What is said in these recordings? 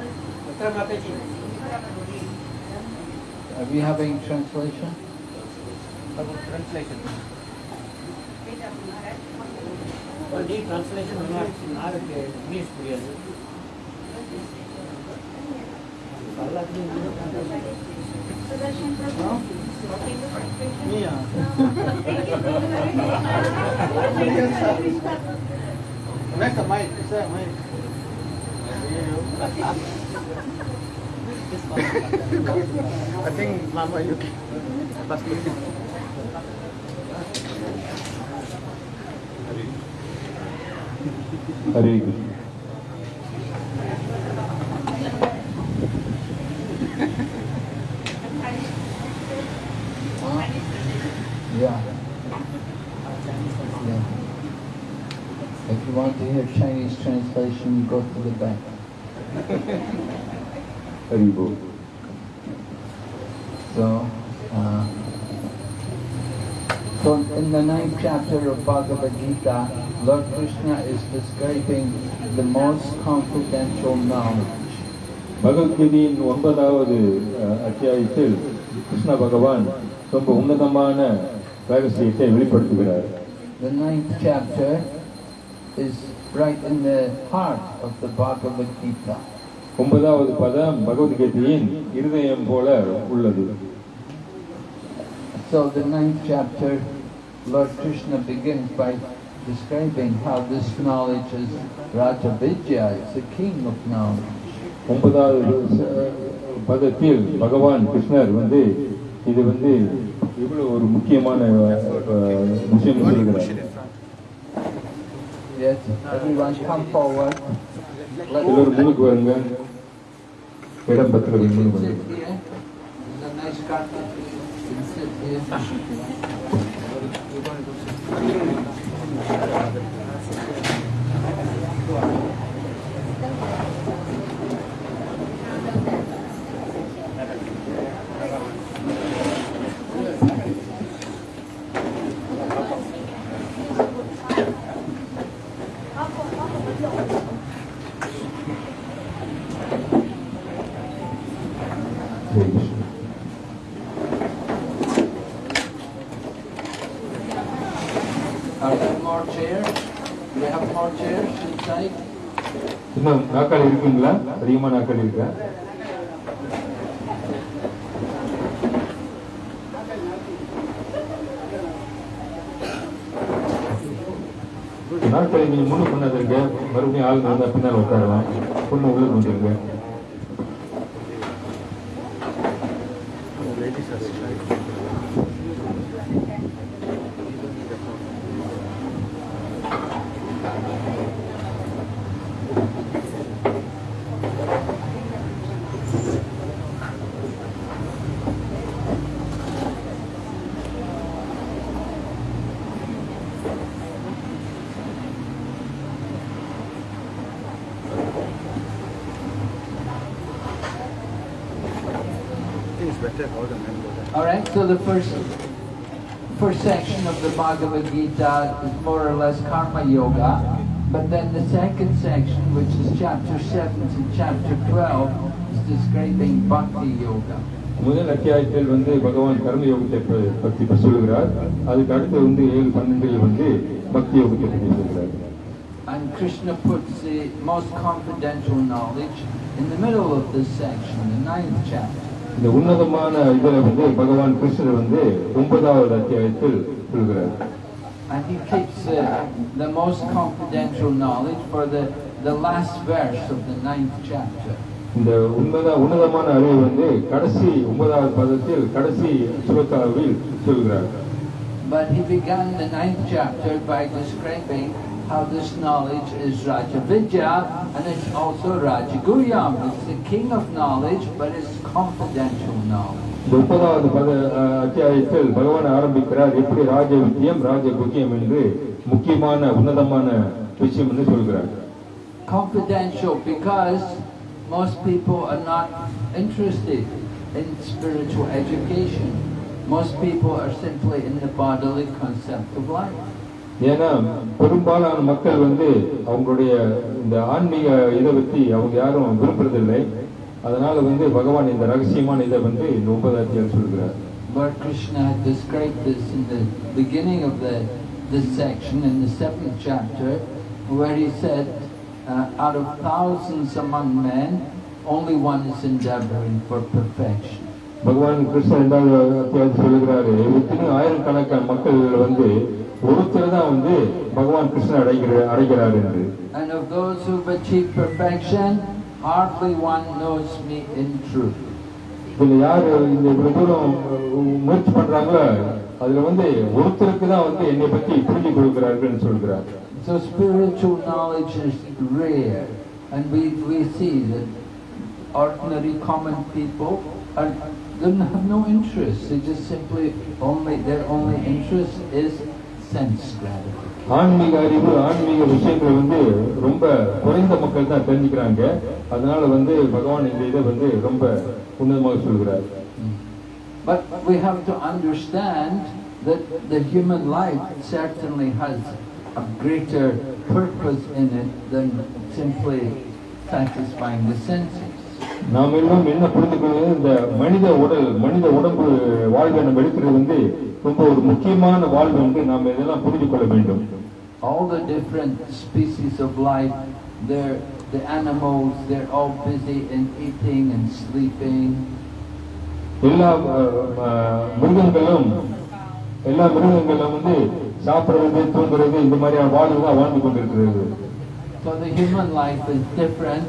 Are we having translation? Translation. Only translation not not English period. Yeah. Make a mic, say a mic. I think Mama Yuki. That's good. Hare Yeah. yeah. If you want to hear Chinese translation, go to the back. Haribol. So, uh, so in the ninth chapter of Bhagavad Gita, Lord Krishna is describing the most confidential knowledge. பகவத்கீதையின் ஒன்பதாவது அத்தியாயத்தில் கிருஷ்ண பகவான் ரொம்ப உன்னதமான ரகசியத்தை வெளிப்படுத்துகிறார் The ninth chapter is right in the heart of the Bhagavad Gita. ஒன்பதாவது பதம் பகவத்கீதையின் இருதயம் போல உள்ளது So the ninth chapter, Lord Krishna begins by describing how this knowledge is Raja Vidya, it's the king of knowledge. ஒன்பதாவது பதத்தில் பகவான் கிருஷ்ணர் வந்து இது வந்து இவ்வளவு ஒரு முக்கியமான விஷயம் சொல்கிறார் Yes, everyone come forward. எல்லோரும் முன்னுக்கு வருங்க मेरा मतलब ही नहीं बने பண்ணியிருக்கிறேன். நாட்களை நீங்கள் முன்னு பண்ணாதிருக்க மறுபடியும் ஆள் நடந்தால் பின்னால் உட்காரலாம் பொண்ணு உள்ளே வந்துருங்க so the first first section of the Bhagavad Gita is more or less karma yoga, but then the second section, which is chapter 7 to chapter 12, is describing bhakti yoga. முதல் அத்தியாயத்தில் வந்து பகவான் கர்ம யோகத்தை ப- பற்றி இப்ப சொல்லுகிறார் அதுக்கு அடுத்து வந்து ஏழு பன்னெண்டில் வந்து பக்தி யோகத்தை பற்றி சொல்கிறார் And Krishna puts the most confidential knowledge in the middle of this section, the ninth chapter. இந்த உன்னதமான இதுல வந்து பகவான் கிருஷ்ணர் வந்து ஒன்பதாவது அத்தியாயத்தில் சொல்கிறார் And he keeps the, the most confidential knowledge for the, the last verse of the ninth chapter. இந்த உன்னத உன்னதமான அறிவு வந்து கடைசி ஒன்பதாவது பதத்தில் கடைசி சுலக்காவில் சொல்கிறார் But he began the ninth chapter by describing how this knowledge is Rajavidya and it's also Rajaguhyam. It's the king of knowledge, but it's confidential knowledge. confidential because most people are not interested in spiritual education most people are simply in the bodily concept of life ஏன்னா பெரும்பாலான மக்கள் வந்து அவங்களுடைய இந்த ஆன்மீக இதை பற்றி அவங்க யாரும் விரும்புறதில்லை அதனால வந்து பகவான் இந்த ரகசியமான இதை வந்து இந்த ஒன்பதாவது அத்தியாயம் சொல்கிறார் Lord Krishna had described this in the beginning of the this section in the seventh chapter, where he said, uh, out of thousands among men, only one is endeavoring for perfection. பகவான் கிருஷ்ணன் இரண்டாவது அத்தியாயத்தில் சொல்லுகிறாரு எத்தனையோ ஆயிரக்கணக்கான மக்கள் வந்து ஒருத்தர் தான் வந்து பகவான் கிருஷ்ணன் அடைகிற அடைகிறார் என்று And of those who've achieved perfection, hardly one knows me in truth. இதுல யார் இந்த இவ்வளவு தூரம் முயற்சி பண்றாங்களோ அதுல வந்து ஒருத்தருக்கு தான் வந்து என்னை பத்தி புரிஞ்சு கொடுக்கிறார்கள் சொல்கிறார் So spiritual knowledge is rare, and we, we see that ordinary common people are, don't have no interest. They just simply only their only interest is sense gratification. ஆன்மீக அறிவு ஆன்மீக விஷயங்களை வந்து ரொம்ப குறைந்த மக்கள் தான் தெரிஞ்சுக்கிறாங்க அதனால வந்து பகவான் இந்த இதை வந்து ரொம்ப உன்னதமாக சொல்கிறார் But we have to understand that the human life certainly has a greater purpose in it than simply satisfying the senses. நாம் எல்லாம் என்ன புரிந்து கொள்வது? இந்த மனித உடல் மனித உடம்பு வாழ்வை நம்ம எடுக்கிறது வந்து ரொம்ப ஒரு முக்கியமான வாழ்வு என்று நாம் இதெல்லாம் புரிந்து கொள்ள வேண்டும். All the different species of life, they're, the animals, they're all busy in eating and sleeping. எல்லா மிருகங்களும் எல்லா மிருகங்களும் வந்து சாப்பிடுறது தூங்குறது இந்த மாதிரியான வாழ்வு தான் வாழ்ந்து கொண்டிருக்கிறது. So the human life is different.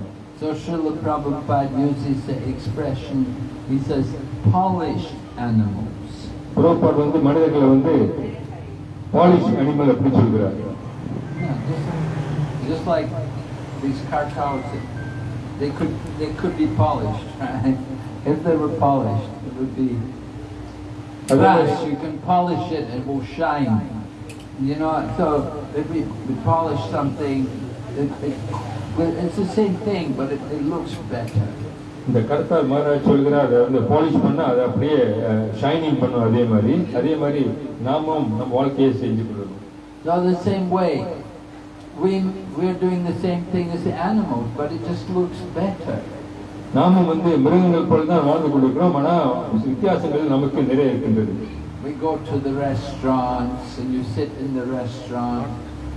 So Srila Prabhupada uses the expression, he says, polished animals. புரோபாட் வந்து மனிதர்களை வந்து பாலிஷ் அனிமல் அப்படி சொல்கிறார் Yeah, just, just like these car cows, they could they could be polished, right? If they were polished, it would be brass. You can polish it, it will shine. You know, so if we, we polish something, it, it, well, it's the same thing, but it, it looks better. இந்த கருத்தால் மகாராஜ் சொல்கிறார் அதை வந்து polish பண்ணா அதை அப்படியே shining பண்ணும் அதே மாதிரி அதே மாதிரி நாமும் நம்ம வாழ்க்கையை செஞ்சு கொள்ளணும் So the same way, we we're doing the same thing as the animals, but it just looks better. நாமும் வந்து மிருகங்கள் போல தான் வாழ்ந்து கொண்டிருக்கிறோம் ஆனா வித்தியாசங்கள் நமக்கு நிறைய இருக்கின்றது We go to the restaurants and you sit in the restaurant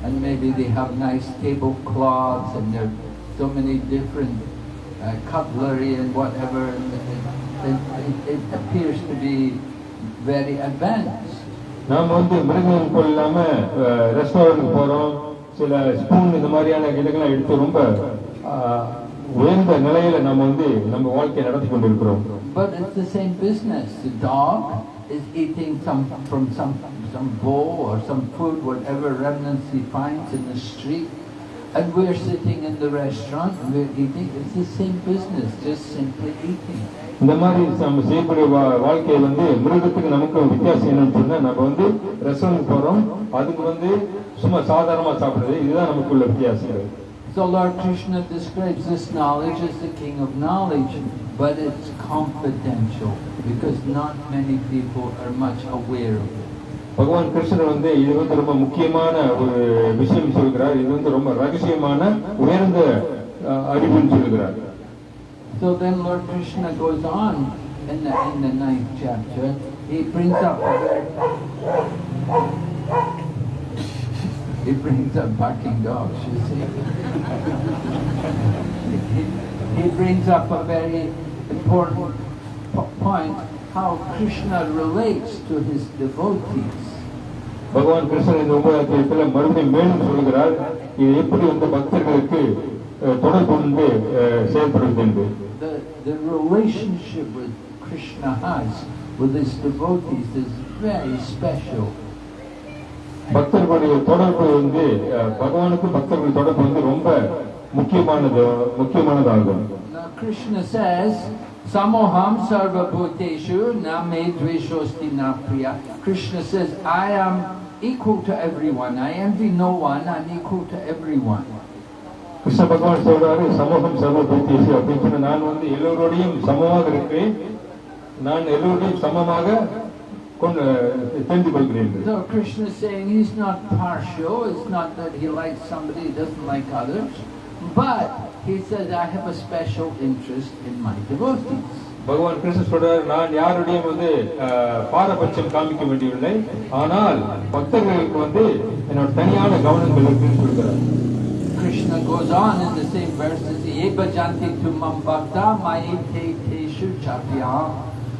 and maybe they have nice tablecloths and there are so many different uh, cutlery and whatever. and It, it, it, it appears to be very advanced. நாம வந்து மிருகங்கள் போல் இல்லாம restaurant போறோம் சில spoon இந்த மாதிரியான இதுக்கெல்லாம் எடுத்து ரொம்ப அஹ், உயர்ந்த நிலையில நம்ம வந்து நம்ம வாழ்க்கையை நடத்தி கொண்டிருக்கிறோம் But it's the same business. The dog is eating some from some some bowl or some food, whatever remnants he finds in the street, And we're sitting in the restaurant and we're eating. It's the same business, just simply eating. இந்த மாதிரி நம்ம செய்யக்கூடிய வாழ்க்கை வந்து மிருகத்துக்கு நமக்கு வித்தியாசம் என்னன்னு சொன்னா நம்ம வந்து ரெஸ்டாரண்ட் போறோம் அதுக்கு வந்து சும்மா சாதாரணமா சாப்பிடுறது இதுதான் நமக்குள்ள வித்தியாசம் So Lord Krishna describes this knowledge as the king of knowledge, but it's confidential because not many people are much aware of it. பகவான் கிருஷ்ணர் வந்து இது வந்து ரொம்ப முக்கியமான ஒரு விஷயம் சொல்கிறார் இது வந்து ரொம்ப ரகசியமான உயர்ந்த அஹ், அறிவுன்னு சொல்கிறார் So then Lord Krishna goes on in the, in the ninth chapter. He brings up a very, he brings up barking dogs, you see. he, he brings up a very important po- point, how Krishna relates to his devotees. பகவான் கிருஷ்ணர் இந்த ஒன்பதாம் அத்தியாயத்தில் மறுபடியும் மேலும் சொல்கிறார் இது எப்படி வந்து பக்தர்களுக்கு அஹ், தொடர்பு கொண்டு அஹ், செயல்படுவது என்று The, the relationship with Krishna has with his devotees is very special. பக்தர்களுடைய தொடர்பு வந்து அஹ், பகவானுக்கும் பக்தர்கள் தொடர்பு வந்து ரொம்ப முக்கியமானது முக்கியமானதாகும் Now Krishna says, Samoham sarva bhuteshu na me dveshosti na priya. Krishna says, I am equal to everyone. I envy no one. I'm equal to everyone. Krishna பகவான் சொல்றாரு சமூகம் சர்வ பூத்தேசி அப்படின்னு சொன்ன நான் வந்து எல்லோரோடையும் சமமாக இருக்கிறேன் நான் எல்லோரோடையும் சமமாக கொண்டு தெரிந்து கொள்கிறேன் என்று. So Krishna is saying he's not partial. It's not that he likes somebody, he doesn't like others. But he says, I have a special interest in my devotees. பகவான் கிருஷ்ணன் சொல்றாரு நான் யாருடையும் வந்து அஹ், பாரபட்சம் காமிக்க வேண்டியவில்லை ஆனால் பக்தர்களுக்கு வந்து என்னோட தனியான கவனங்கள் இருக்குன்னு சொல்கிறார் Krishna goes on in the same verses, Ye bhajanti tu mam bhakta mayi te teshu chapyam.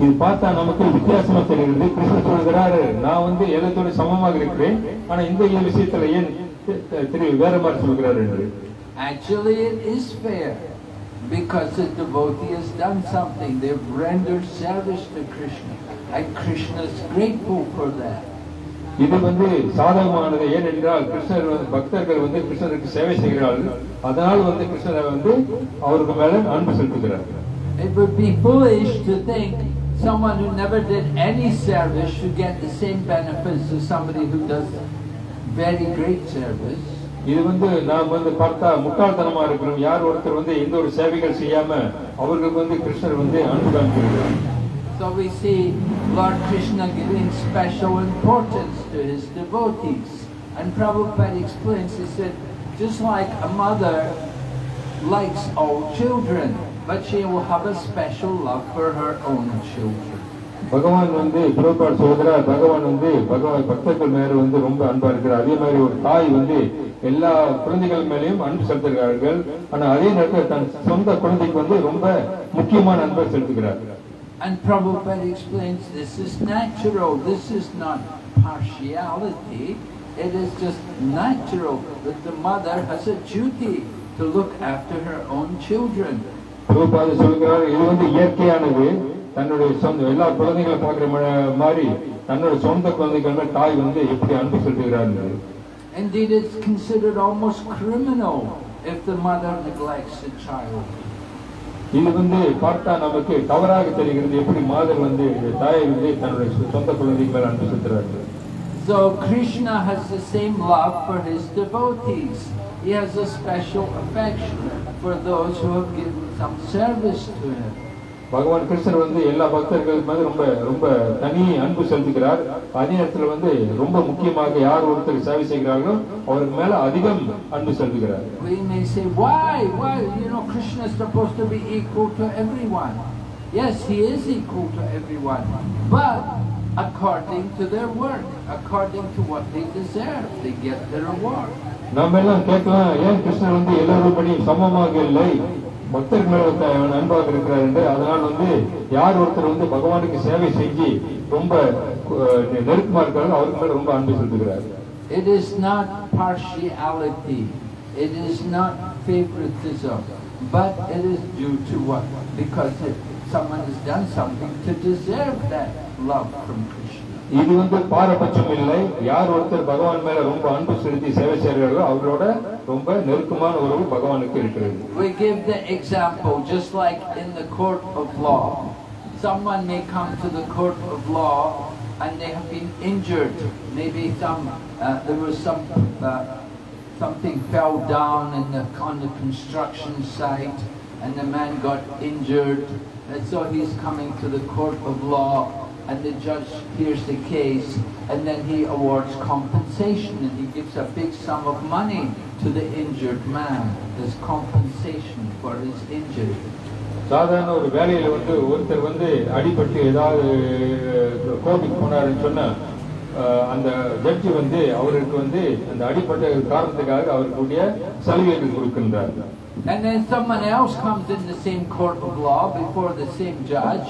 இது பார்த்தா நமக்கு வித்தியாசமா தெரிகிறது கிருஷ்ணன் சொல்கிறாரு நான் வந்து எல்லாத்தோட சமமாக இருக்கிறேன். ஆனா இந்த விஷயத்துல ஏன் தி- தி- திரு வேற மாதிரி சொல்கிறார் என்று. Actually, it is fair. Because the devotee has done something. They've rendered service to Krishna, and Krishna is grateful for that. இது வந்து சாதகமானது. ஏனென்றால் கிருஷ்ணர் பக்தர்கள் வந்து கிருஷ்ணருக்கு சேவை செய்கிறார்கள். அதனால் வந்து கிருஷ்ணரை வந்து அவருக்கு மேல அன்பு செலுத்துகிறார் It would be foolish to think someone who never did any service should get the same benefits as somebody who does very great service. இது வந்து நாம் வந்து பார்த்தா முட்டாள்தனமா இருக்கிறோம் யார் ஒருத்தர் வந்து எந்த ஒரு சேவைகள் செய்யாம அவர்களுக்கு வந்து கிருஷ்ணர் வந்து அன்பு காமிக்கிறார் So we see Lord Krishna giving special importance to his devotees. And Prabhupada explains, he said, just like a mother likes all children, but she will have a special love for her own children. பகவான் வந்து புரோபாட் சொல்கிறார் பகவான் வந்து பகவான் பக்தர்கள் மேல வந்து ரொம்ப அன்பா இருக்கிறார் அதே மாதிரி ஒரு தாய் வந்து எல்லா குழந்தைகள் மேலேயும் அன்பு செலுத்துகிறார்கள் ஆனா அதே நேரத்தில் தன் சொந்த குழந்தைக்கு வந்து ரொம்ப முக்கியமான அன்பை செலுத்துகிறார் And Prabhupada explains this is natural, this is not partiality, it is just natural that the mother has a duty to look after her own children. புரோபாத சொல்கிறார் இது வந்து இயற்கையானது தன்னுடைய சொந்த எல்லா குழந்தைகளை பார்க்கிற ம- மாதிரி தன்னோட சொந்த குழந்தைகள் மேல் தாய் வந்து எப்படி அன்பு செலுத்துகிறார் என்று. Indeed, it's considered almost criminal if the mother neglects the child. இது வந்து பார்த்தா நமக்கு தவறாக தெரிகிறது எப்படி மாதர் வந்து தாயை வந்து தன்னுடைய சொ- சொந்த குழந்தைக்கு மேல் அன்பு செலுத்துகிறார்கள் So Krishna has the same love for his devotees. He has a special affection for those who have given some service to him. பகவான் கிருஷ்ணர் வந்து எல்லா பக்தர்கள் மேல ரொம்ப ரொம்ப தனி அன்பு செலுத்துகிறார் அதே நேரத்தில் வந்து ரொம்ப முக்கியமாக யார் ஒருத்தர் சேவை செய்கிறார்களோ அவருக்கு மேல அதிகம் அன்பு செலுத்துகிறார் We may say, why? Why? You know, Krishna is supposed to be equal to everyone. Yes, he is equal to everyone. But according to their work, according to what they deserve, they get their reward. நாம எல்லாம் கேட்கலாம் ஏன் கிருஷ்ணர் வந்து எல்லாரும் சமமாக இல்லை பக்தர்கள் மேல அன்பாக இருக்கிறார் என்று அதனால் வந்து யார் ஒருத்தர் வந்து பகவானுக்கு சேவை செஞ்சு ரொம்ப நெருக்கமா இருக்காரோ அவருக்கு மேல ரொம்ப அன்பு செலுத்துகிறார் It is not partiality. It is not favoritism. But it is due to what? Because it, someone has done something to deserve that love from God. இது வந்து பாரபட்சம் இல்லை யார் ஒருத்தர் பகவான் மேல ரொம்ப அன்பு செலுத்தி சேவை செய்கிறார்களோ அவர்களோட ரொம்ப நெருக்கமான உறவு பகவானுக்கு இருக்கிறது We give the example, just like in the court of law. Someone may come to the court of law and they have been injured. Maybe some, uh, there was some, uh, something fell down in the, on the construction site and the man got injured. And so he's coming to the court of law and the judge hears the case and then he awards compensation and he gives a big sum of money to the injured man as compensation for his injury. சாதாரண ஒரு வேலையில வந்து ஒருத்தர் வந்து அடிபட்டு ஏதாவது கோர்ட்டுக்கு போனாருன்னு சொன்னா அஹ், அந்த ஜட்ஜி வந்து அவருக்கு வந்து அந்த அடிப்பட்ட காரணத்துக்காக அவருக்குரிய சலுகைகள் கொடுக்கின்றார் And then someone else comes in the same court of law before the same judge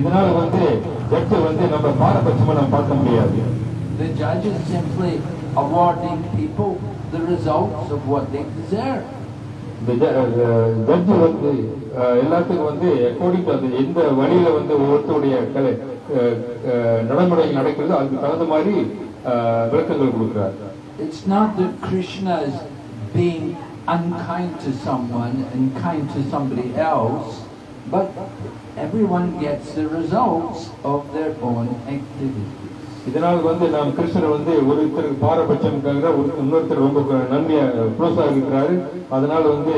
இதனால வந்து ஜட்ஜை வந்து நம்ம பாரபட்சமா நம்ம பார்க்க முடியாது The judge is simply awarding people the results of what they deserve. இந்த ஜட்ஜி வந்து அஹ், எல்லாத்துக்கும் வந்து அக்கார்டிங் டு அந்த எந்த வழியில வந்து ஒவ்வொருத்தருடைய கலை அஹ், அஹ், நடைமுறை நடக்கிறதோ அதுக்கு தகுந்த மாதிரி அஹ், விளக்கங்கள் கொடுக்கிறார் It's not that Krishna is being unkind to someone and kind to somebody else, but everyone gets the results of their own activities. இதனால் வந்து நாம் கிருஷ்ணர் வந்து ஒருத்தருக்கு பாரபட்சம் இருக்காங்க ஒரு இன்னொருத்தர் ரொம்ப நன்மையா க்ளோஸா இருக்கிறாரு அதனால வந்து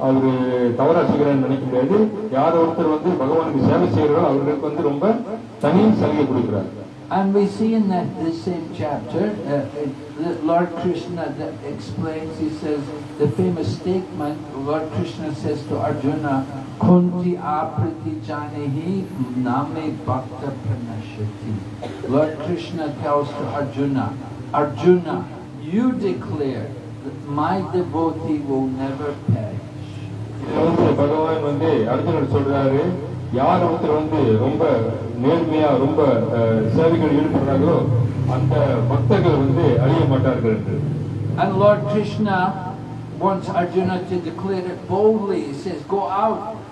அவரு தவறா செய்கிறான்னு நினைக்க முடியாது யார் ஒருத்தர் வந்து பகவானுக்கு சேவை செய்கிறாரோ அவர்களுக்கு வந்து ரொம்ப தனி சலுகை கொடுக்கிறார் And we see in that this same chapter, uh, it, the Lord Krishna that explains, he says, the famous statement, Lord Krishna says to Arjuna, Kunti apriti janehi name bhakta pranashati. Lord Krishna tells to Arjuna, Arjuna, you declare that my devotee will never perish. இதுல வந்து பகவான் வந்து அர்ஜுனர் சொல்றாரு யார் ஒருத்தர் வந்து ரொம்ப நேர்மையா ரொம்ப அஹ், சேவைகள் ஈடுபடுறாங்களோ அந்த பக்தர்கள் வந்து அழிய மாட்டார்கள் என்று And Lord Krishna wants Arjuna to declare it boldly. He says, go out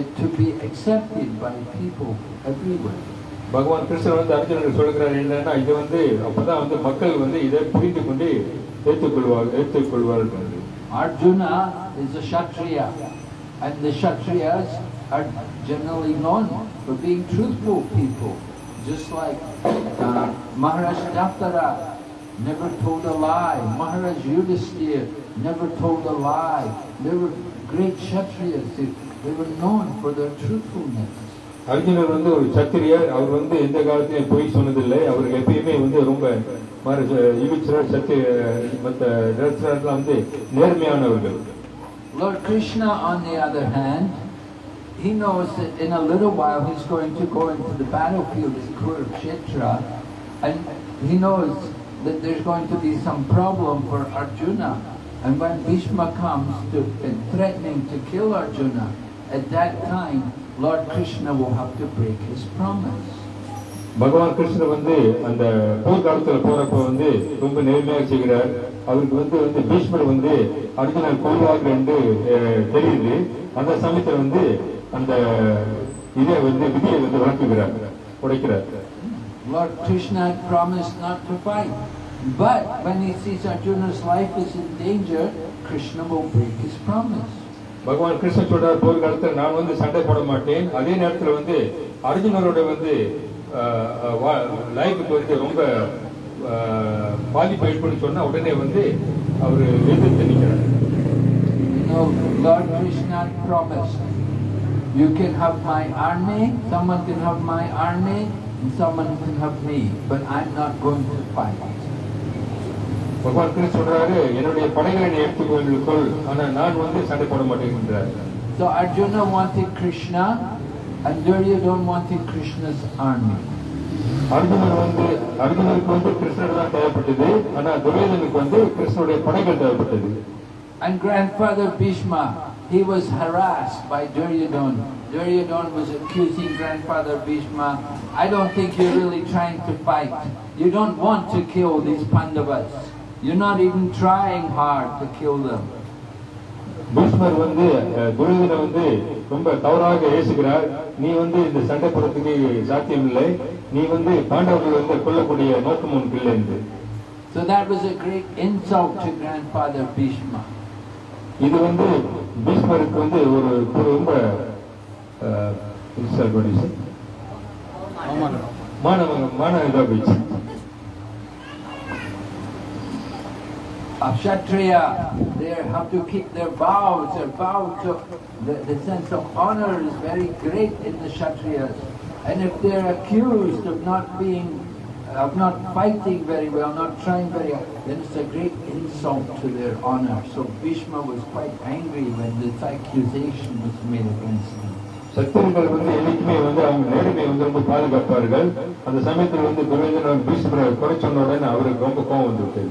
it to be accepted by people everywhere. பகவான் கிருஷ்ணர் வந்து அர்ஜுனருக்கு சொல்லுகிறார் என்னன்னா இது வந்து அப்பதான் வந்து மக்கள் வந்து இதை புரிந்து கொண்டு ஏற்றுக்கொள்வார் ஏற்றுக்கொள்வார்கள் என்று. Arjuna is a Kshatriya, and the Kshatriyas are generally known for being truthful people, just like uh, Maharaj Daftara never told a lie, Maharaj Yudhisthira never told a lie. They were great Kshatriyas, they, they were known for their truthfulness. அர்ஜுனர் வந்து ஒரு சத்திரியர் அவர் வந்து எந்த காலத்திலையும் பொய் சொன்னதில்லை அவர் எப்பயுமே வந்து ரொம்ப யுகிச்சரர் சத்திய மற்ற ரத்னர்லாம் வந்து நேர்மையானவர்கள் Lord Krishna, on the other hand, he knows that in a little while he's going to go into the battlefield in Kurukshetra, and he knows that there's going to be some problem for Arjuna. And when Bhishma comes to and threatening to kill Arjuna, at that time Lord Krishna will have to break his promise. பகவான் கிருஷ்ணர் வந்து அந்த போர்க்காலத்துல போறப்ப வந்து ரொம்ப நேர்மையாக செய்கிறார் அவருக்கு வந்து வந்து பீஷ்மர் வந்து அர்ஜுனன் கொள்வார்கள் என்று அஹ், தெரியுது அந்த சமயத்துல வந்து அந்த இதை வந்து விதியை வந்து வளர்க்குகிறார் உடைக்கிறார் Lord Krishna had promised not to fight. But when he sees Arjuna's life is in danger, Krishna will break his promise. பகவான் கிருஷ்ணன் சொல்றார் போர்க்காலத்தில் நான் வந்து சண்டை போட மாட்டேன் அதே நேரத்தில் வந்து அர்ஜுனரோட வந்து லைஃபுக்கு வந்து ரொம்ப பாதிப்பு ஏற்படும் சொன்னா உடனே வந்து அவர் எதிர்த்து நிற்கிறார் No, Lord Krishna promised, you can have my army, someone can have my army, and someone can have me, but I'm not going to fight. பகவான் கிருஷ்ணன் சொல்றாரு என்னுடைய படைகளை நீ எடுத்துக்கொள் ஆனா நான் வந்து சண்டை போட மாட்டேங்கிறார் So Arjuna wanted Krishna, and Duryodhana wanted Krishna's army. Arjunan வந்து அர்ஜுனனுக்கு வந்து கிருஷ்ணர் தான் தேவைப்பட்டது ஆனா துரியோதனுக்கு வந்து கிருஷ்ணனுடைய படைகள் தேவைப்பட்டது And grandfather Bhishma, he was harassed by Duryodhana. Duryodhana was accusing grandfather Bhishma, I don't think you're really trying to fight. You don't want to kill these Pandavas. You're not even trying hard to kill them. பீஷ்மர் வந்து அஹ், துரியோதனை வந்து ரொம்ப தவறாக ஏசுகிறார். நீ வந்து இந்த சண்டை போடுறதுக்கு சாத்தியம் இல்லை நீ வந்து பாண்டவர்கள் வந்து கொல்லக்கூடிய நோக்கம் உனக்கு இல்லை என்று. So that was a great insult to grandfather Bhishma. இது வந்து பீஷ்மருக்கு வந்து ஒரு ரொம்ப மான மான இதாக போயிடுச்சு. A Kshatriya, they have to keep their vows. Their vow to the, the sense of honor is very great in the Kshatriyas. And if they're accused of not being, of not fighting very well, not trying very well, then it's a great insult to their honor. So Bhishma was quite angry when this accusation was made against him. சத்திரர்கள் வந்து என்னைக்குமே வந்து அவங்க நேர்மையை வந்து ரொம்ப பாதுகாப்பார்கள் அந்த சமயத்தில் வந்து துரியோதனன் பீஷ்மரை குறை சொன்ன உடனே அவருக்கு ரொம்ப கோபம் வந்துவிட்டது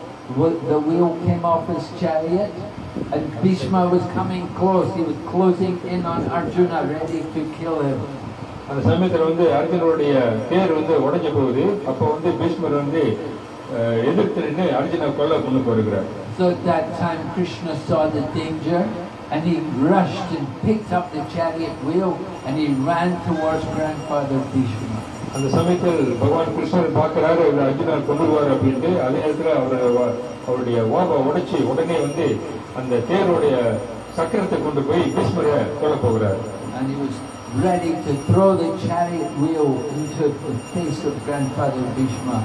Wo- The wheel came off his chariot and Bhishma was coming close. He was closing in on Arjuna, ready to kill him. அந்த சமயத்துல வந்து அர்ஜுனருடைய தேர் வந்து உடைஞ்ச போகுது அப்ப வந்து பீஷ்மர் வந்து அஹ், எதிர்த்து நின்று அர்ஜுனை கொல்ல கொண்டு போகிறார் So at that time Krishna saw the danger and he rushed and picked up the chariot wheel and he ran towards grandfather Bhishma. அந்த சமயத்தில் பகவான் கிருஷ்ணர் பார்க்கிறாரு இவர் அர்ஜுனர் கொண்டுருவார் அப்படின்ட்டு அதே நேரத்தில் அவர் அவருடைய ஓப உடைச்சி உடனே வந்து அந்த தேருடைய சக்கரத்தை கொண்டு போய் பீஷ்மரை கொல்ல போகிறார் ready to throw the chariot wheel into the face of grandfather Bhishma.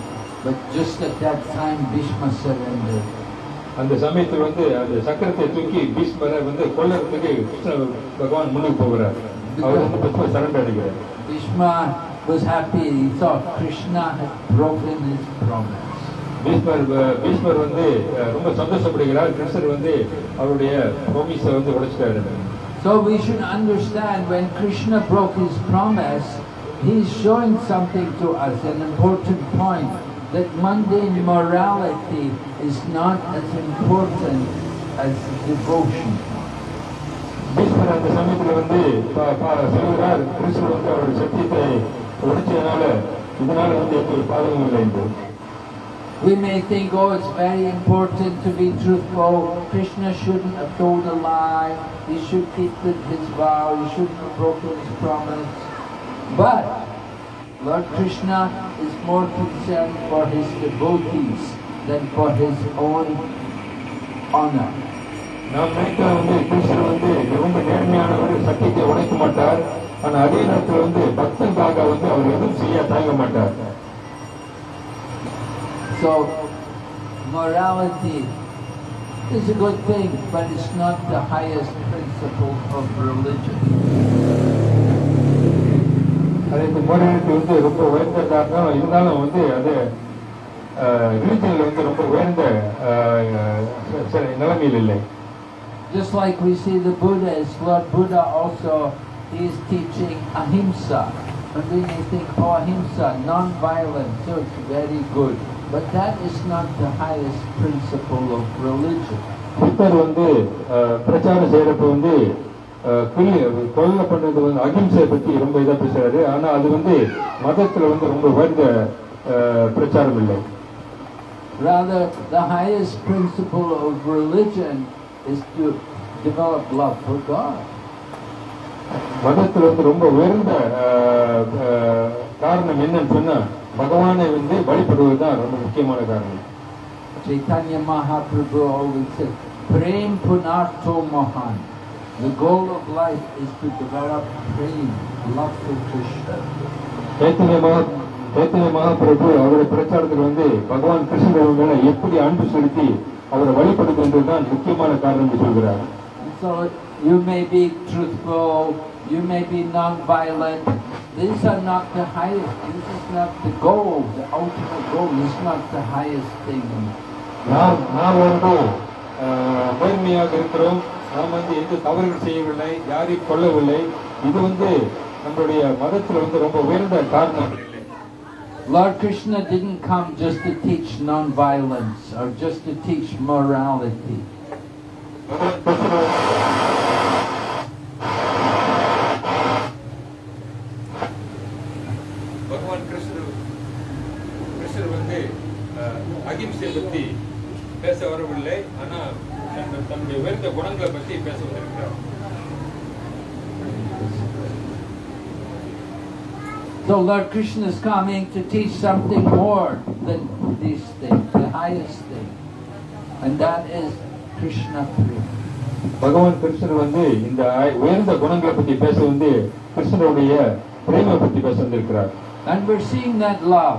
But just at that time Bhishma surrendered. அந்த சமயத்தில் வந்து அந்த சக்கரத்தை தூக்கி பீஷ்மரை வந்து கொல்லறதுக்கு கிருஷ்ண பகவான் முன்னுக்கு போகிறார் அவர் வந்து பீஷ்மர் சரண்டர் அடிக்கிறார் Bhishma was happy. He thought Krishna had broken his promise. பீஷ்மர் அஹ், பீஷ்மர் வந்து அஹ், ரொம்ப சந்தோஷப்படுகிறார் கிருஷ்ணர் வந்து அவருடைய ப்ராமிஸை வந்து உடைச்சிட்டாரு So we should understand when Krishna broke his promise, he's showing something to us, an important point, that mundane morality is not as important as devotion. பீஷ்மர் அந்த சமயத்தில் வந்து ப- ப- சொல்கிறார் கிருஷ்ணர் வந்து அவருடைய சத்தியத்தை உடைச்சதுனால இதனால வந்து எந்த ஒரு பாதகமும் இல்லை என்று We may think, oh, it's very important to be truthful. Krishna shouldn't have told a lie. He should keep the, his vow. He shouldn't have broken his promise. But Lord Krishna is more concerned for his devotees than for his own honor. நாம் நினைக்கிறோம் வந்து கிருஷ்ணர் வந்து ரொம்ப நேர்மையானவர் சத்தியத்தை உடைக்க மாட்டார் ஆனா அதே நேரத்தில் வந்து பக்தனுக்காக வந்து அவர் எதுவும் செய்ய தயங்க மாட்டார் So, morality is a good thing, but it's not the highest principle of religion. அதுக்கு மோரலிட்டி வந்து ரொம்ப உயர்ந்ததாக தான் இருந்தாலும் வந்து அது ரிலிஜனில் வந்து ரொம்ப உயர்ந்த அஹ், சரி, நிலைமையில் இல்லை Just like we see the Buddhas, Lord Buddha also, he is teaching ahimsa. And we may think, oh, ahimsa, non-violence, so it's very good. But that is not the highest principle of religion. புத்தர் வந்து அஹ், பிரச்சாரம் செய்யறப்ப வந்து அஹ், கொல்லி கொல்ல பண்ணது வந்து அகிம்சையை பத்தி ரொம்ப இதா பேசுறாரு ஆனா அது வந்து மதத்துல வந்து ரொம்ப உயர்ந்த அஹ், பிரச்சாரம் இல்லை Rather, the highest principle of religion is to develop love for God. மதத்துல வந்து ரொம்ப உயர்ந்த காரணம் என்னன்னு சொன்னா பகவானை வந்து வழிபடுவது தான் ரொம்ப முக்கியமான காரணம் Chaitanya Mahaprabhu always said, Prem Punarto Mahan. The goal of life is to develop prem, love for Krishna. Chaitanya மகா சைத்தன்ய மகாபிரபு அவருடைய பிரச்சாரத்தில் வந்து பகவான் கிருஷ்ணன் மேல எப்படி அன்பு செலுத்தி அவரை வழிபடுகின்றது தான் முக்கியமான காரணம் சொல்கிறார் you may be truthful, you may be non-violent. These are not the highest. This is not the goal. The ultimate goal is not the highest thing. நாம் நாம் வந்து அஹ், நேர்மையாக இருக்கிறோம் நாம் வந்து எந்த தவறுகள் செய்யவில்லை யாரையும் கொல்லவில்லை இது வந்து நம்மளுடைய மதத்துல வந்து ரொம்ப உயர்ந்த காரணம் இல்லை Lord Krishna didn't come just to teach non-violence or just to teach morality. அஹ், அகிம்சை பத்தி பேச வரவில்லை ஆனா தன் தன்னுடைய உயர்ந்த குணங்களை பத்தி பேச வந்திருக்கிறார் So Lord Krishna is coming to teach something more than these things, the highest thing. And that is Krishna Prema. பகவான் கிருஷ்ணர் வந்து இந்த உயர்ந்த குணங்களை பத்தி பேச வந்து கிருஷ்ணருடைய பிரேம பத்தி பேச வந்திருக்கிறார் And we're seeing that love.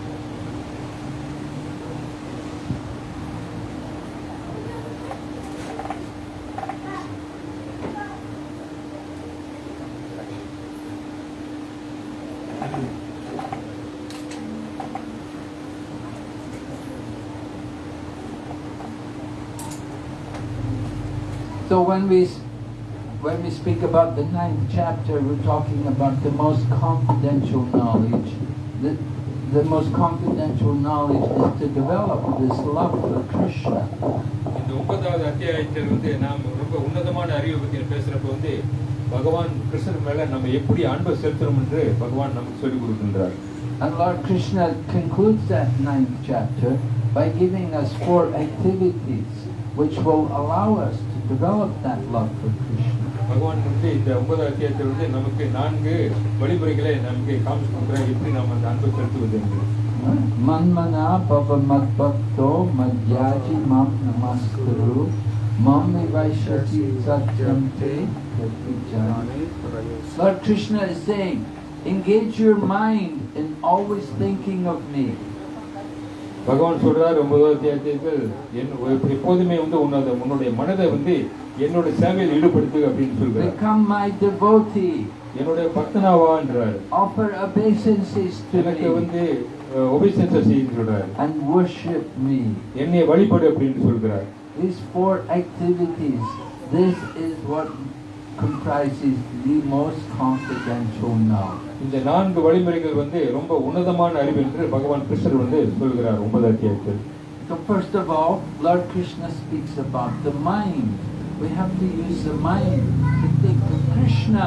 So when we s- when we speak about the ninth chapter, we're talking about the most confidential knowledge. The, the most confidential knowledge is to develop this love for Krishna. இந்த ஒன்பதாவது அத்தியாயத்தில் வந்து நாம் ரொம்ப உன்னதமான அறிவை பத்தி பேசுறப்ப வந்து பகவான் கிருஷ்ணர் மேல நம்ம எப்படி அன்பை செலுத்தணும் என்று பகவான் நமக்கு சொல்லிக் கொடுக்கின்றார் And Lord Krishna concludes that ninth chapter by giving us four activities which will allow us to develop that love for Krishna. பகவான் வந்து இந்த ஒன்பதாவது அத்தியாயத்தில் வந்து நமக்கு நான்கு வழிமுறைகளை நமக்கு காமிச்சு கொடுக்குறார் எப்படி நாம் அந்த அன்பை செலுத்துவது என்று Manmana bhava madbhakto madhyaji mam namaskuru mam vaishati satyam te pratyajani. Lord Krishna is saying, engage your mind in always thinking of me. பகவான் சொல்றார் ஒன்பதாவது அத்தியாயத்தில் என் எப்போதுமே வந்து உன்னோட உன்னுடைய மனதை வந்து என்னோட சேவையில் ஈடுபடுத்து அப்படின்னு சொல்றார். Become my devotee. என்னுடைய பக்தனாவான்றார் Offer obeisances to எனக்கு வந்து செய்யுன்னு சொல்றார். And worship me. என்னை வழிபடு அப்படின்னு சொல்கிறார் These four activities, this is what comprises the most confidential knowledge. இந்த நான்கு வழிமுறைகள் வந்து ரொம்ப உன்னதமான அறிவு என்று பகவான் கிருஷ்ணர் வந்து சொல்கிறார் ஒன்பது அத்தியாயத்தில் So first of all, Lord Krishna speaks about the mind. We have to use the mind to think of Krishna.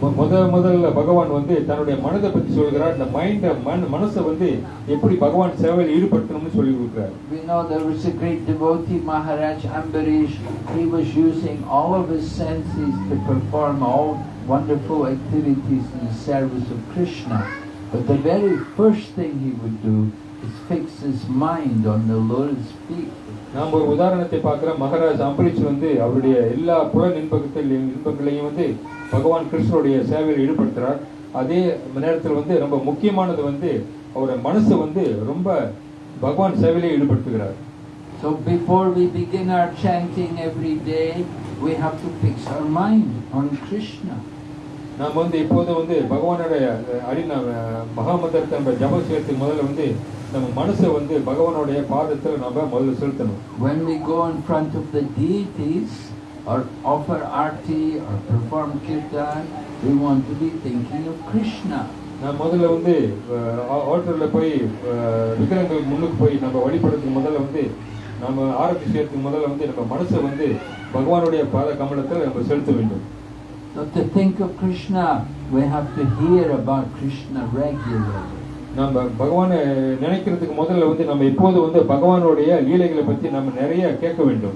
மு- முத முதல்ல பகவான் வந்து தன்னுடைய மனதை பத்தி சொல்கிறார் இந்த மைண்ட மன மனசை வந்து எப்படி பகவான் சேவையில் ஈடுபடுத்தணும்னு சொல்லி கொடுக்கிறார் We know there was a great devotee, Maharaj Ambarish. He was using all of his senses to perform all wonderful activities in the service of Krishna. But the very first thing he would do is fix his mind on the Lord's feet. நாம் ஒரு உதாரணத்தை பார்க்கிறோம் மகாராஜ் அம்பரீஷ் வந்து அவருடைய எல்லா புலன் இன்பத்தில் இன்பங்களையும் வந்து பகவான் கிருஷ்ணருடைய சேவையில் ஈடுபடுத்துறார். அதே நேரத்தில் வந்து ரொம்ப முக்கியமானது வந்து அவருடைய மனசு வந்து ரொம்ப பகவான் சேவையிலே ஈடுபடுத்துகிறார். So before we begin our chanting every day, we have to fix our mind on Krishna. நாம் வந்து இப்போது வந்து பகவானுடைய அடி மகாமந்திரத்தை நம்ம ஜபம் செய்யறதுக்கு முதல்ல வந்து நம்ம மனசை வந்து பகவானுடைய பாதத்தில் நம்ம முதல்ல செலுத்தணும். When we go in front of the deities or offer arti or perform kirtan, we want to be thinking of Krishna. நான் முதல்ல வந்து ஹோட்டலில் போய் அஹ், விக்கிரகங்களுக்கு முன்னுக்கு போய் நம்ம வழிபடுறதுக்கு முதல்ல வந்து நம்ம ஆரோக்கிய செய்யறதுக்கு முதல்ல வந்து நம்ம மனசை வந்து பகவானுடைய பாத கமலத்தில் நம்ம செலுத்த வேண்டும் So to think of Krishna, we have to hear about Krishna regularly. நம்ம பகவானை நினைக்கிறதுக்கு முதல்ல வந்து நம்ம இப்போது வந்து பகவானுடைய லீலைகளை பற்றி நம்ம நிறைய கேட்க வேண்டும்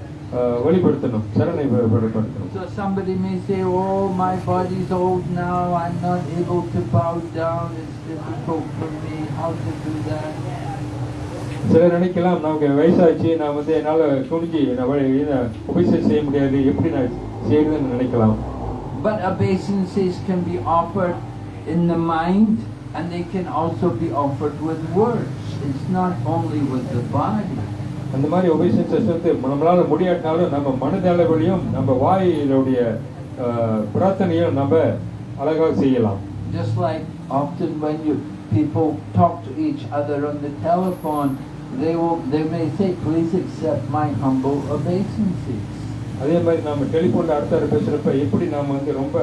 வெளிப்படுத்தணும் சரணை வெ- வெளிப்படுத்தணும் So somebody may say, oh, my body's old now, I'm not able to bow down, it's difficult for me, how to do that? சிலர் நினைக்கலாம் நமக்கு வயசாச்சு நான் வந்து என்னால துணிஞ்சு நான் வழி- இதை உபசேசம் செய்ய முடியாது எப்படி நான் செய்யறதுன்னு நினைக்கலாம் But obeisances can be offered in the mind and they can also be offered with words. It's not only with the body. அந்த மாதிரி உபசேசம் வந்து நம்மளால முடியாட்டினாலும் நம்ம மனதளவிலையும் நம்ம வாயிலுடைய பிரார்த்தனையும் நம்ம அழகாக செய்யலாம் Just like often when you people talk to each other on the telephone, they will they may say, please accept my humble obeisances. அதே மாதிரி நம்ம டெலிஃபோன்ல அடுத்த பேசுறப்ப எப்படி நாம வந்து ரொம்ப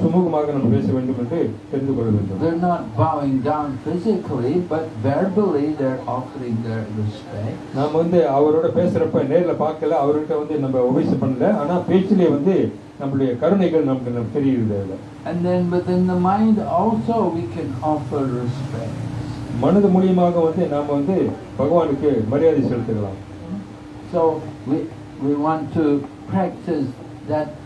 சுமூகமாக நம்ம பேச வேண்டும் என்று தெரிந்து கொள்ள வேண்டும் They're not bowing down physically, but verbally they're offering their respect. நாம வந்து அவரோட பேசுறப்ப நேர்ல பார்க்கல அவர்கிட்ட வந்து நம்ம உபயோகம் பண்ணல ஆனா பேச்சிலே வந்து நம்மளுடைய கருணைகள் நமக்கு நமக்கு தெரியுது அதுல. And then within the mind also we can offer respect. மனது மூலியமாக வந்து நாம வந்து பகவானுக்கு மரியாதை செலுத்தலாம் So we, we want to practice that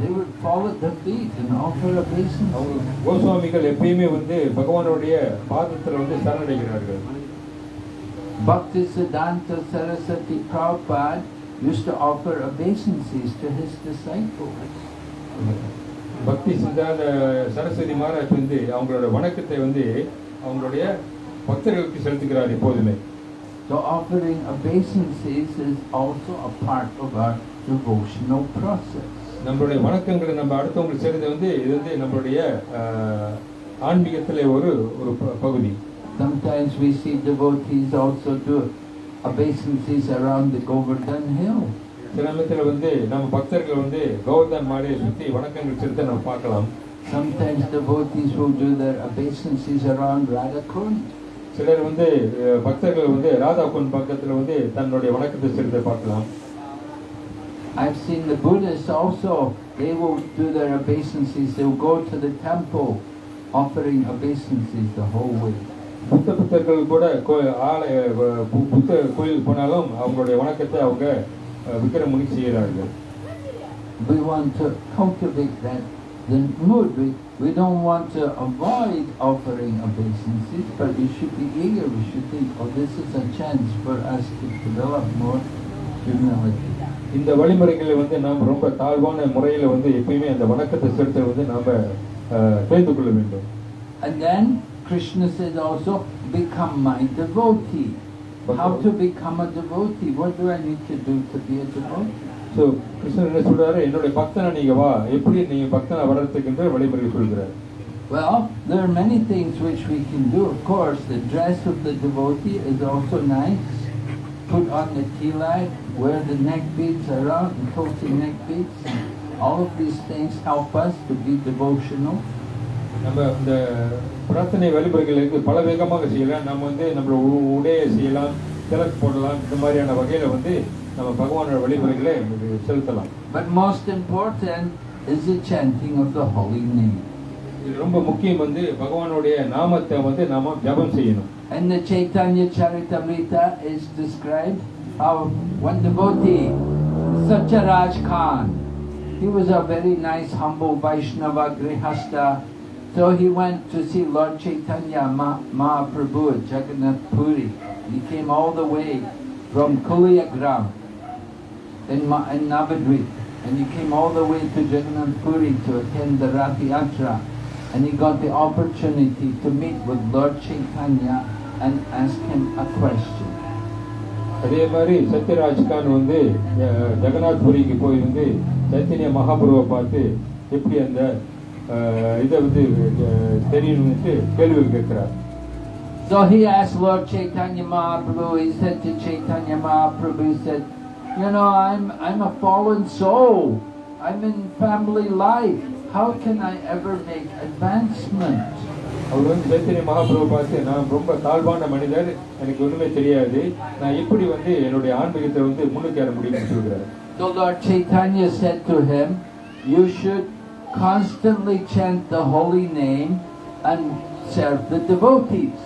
they would fall at their feet and offer அவங்க obeisances. கோஸ்வாமிகள் எப்பயுமே வந்து பகவானுடைய பாதத்துல வந்து சரணடைகிறார்கள் Bhakti Siddhanta Saraswati Prabhupada used to offer obeisances to his disciples. பக்தி சித்தாந்த சரஸ்வதி மகாராஜ் வந்து அவங்களோட வணக்கத்தை வந்து அவங்களுடைய பக்தர்களுக்கு செலுத்துகிறார் எப்போதுமே So offering obeisances is also a part of our devotional process. நம்மளுடைய வணக்கங்களை நம்ம அடுத்தவங்களுக்கு செய்யறது வந்து இது வந்து நம்மளுடைய ஆன்மீகத்திலே ஒரு ஒரு பகுதி Sometimes we see devotees also do obeisances around the Govardhan hill. சில சமயத்தில் வந்து நம்ம பக்தர்கள் வந்து கௌதம் மாலையை சுற்றி வணக்கங்கள் செலுத்த நம்ம பார்க்கலாம் Sometimes devotees will do their obeisances around Radhakund. சிலர் வந்து பக்தர்கள் வந்து ராதா குன் பக்கத்தில் வந்து தன்னுடைய வணக்கத்தை செலுத்த பார்க்கலாம் I've seen the Buddhists also, they will do their obeisances, they'll go to the temple offering obeisances the whole way. புத்த புத்தர்கள் கூட கோ- ஆலய வ- பு- புத்த கோயில் போனாலும் அவங்களுடைய வணக்கத்தை அவங்க அஹ், விக்கிரமுனி செய்கிறார்கள் We want to cultivate that the mood. We, we don't want to avoid offering obeisances, but we should be eager. We should think, oh, this is a chance for us to develop more humility. இந்த வழிமுறைகளை வந்து நாம் ரொம்ப தாழ்வான முறையில் வந்து எப்பயுமே அந்த வணக்கத்தை செலுத்த வந்து நாம் தெரிந்து கொள்ள வேண்டும் And then Krishna said also, become my devotee. How to become a devotee? What do I need to do to be a devotee? So கிருஷ்ணர் என்ன சொல்றாரு என்னுடைய பக்தனா நீங்க வா எப்படி நீங்க பக்தனா வளர்த்துக்கின்ற வழிமுறை சொல்கிறார் Well, there are many things which we can do. Of course, the dress of the devotee is also nice. Put on the tilak, wear the neck beads around, the tulsi neck beads. All of these things help us to be devotional. நம்ம இந்த பிரார்த்தனை வழிமுறைகளுக்கு பல வேகமாக செய்யலாம் நம்ம வந்து நம்மளோட உ- உடையை செய்யலாம் திலக்கு போடலாம் இந்த மாதிரியான வகையில வந்து நம்ம பகவானோட வழிமுறைகளை செலுத்தலாம் But most important is the chanting of the holy name. இது ரொம்ப முக்கியம் வந்து பகவானுடைய நாமத்தை வந்து நாம ஜபம் செய்யணும் And the Chaitanya Charitamrita is described how one devotee, Satyaraj Khan, he was a very nice, humble Vaishnava Grihasta. So he went to see Lord Chaitanya Ma- Mahaprabhu at Jagannath Puri. He came all the way from Kuliagram in, Ma- in Navadvip. And he came all the way to Jagannath Puri to attend the Rath Yatra. And he got the opportunity to meet with Lord Chaitanya and ask him a question. அதே மாதிரி சத்யராஜ் கான் வந்து அஹ், ஜெகநாத் புரிக்கு போய் வந்து சைத்தன்ய மகாபுருவை பார்த்து எப்படி அந்த அஹ், இதை வந்து அஹ், தெரியணும்னு கேள்வி கேட்கிறார் So he asked Lord Chaitanya Mahaprabhu, he said to Chaitanya Mahaprabhu, he said, you know, I'm, I'm a fallen soul. I'm in family life. How can I ever make advancement? அவர் வந்து சைத்தன்ய மகாபுருவை பார்த்து நான் ரொம்ப தாழ்வான மனிதர் எனக்கு ஒண்ணுமே தெரியாது. நான் எப்படி வந்து என்னுடைய ஆன்மீகத்தை வந்து முன்னுக்கு ஏற முடியும்னு சொல்கிறார் So Lord Chaitanya said to him, you should constantly chant the holy name and serve the devotees.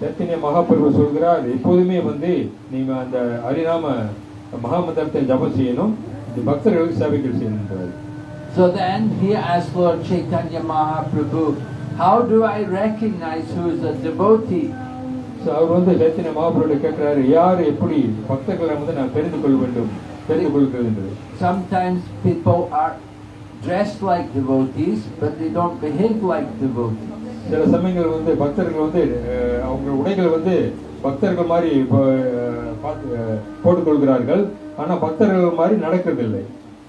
Chaitanya மகாபுரு சொல்கிறார் எப்போதுமே வந்து நீங்க அந்த ஹரிநாம மகாமந்திரத்தை ஜபம் செய்யணும். பக்தர்களுக்கு சேவைகள் செய்யணும். So then he asked Lord Chaitanya Mahaprabhu, how do I recognize who is a devotee? So, அவர் வந்து சைத்தன்ய மகாபுரோட கேட்கிறாரு யார் எப்படி பக்தர்களை வந்து நான் தெரிந்து கொள்ள வேண்டும் தெரிந்து கொள்கிறது என்று Sometimes people are dressed like devotees, but they don't behave like devotees. சில சமயங்கள் வந்து பக்தர்கள் வந்து அஹ், அவங்க உடைகள் வந்து பக்தர்கள் மாதிரி இப்போ, அஹ், பார்த்து, அஹ், போட்டுக்கொள்கிறார்கள் ஆனா பக்தர்கள் மாதிரி நடக்கிறதில்லை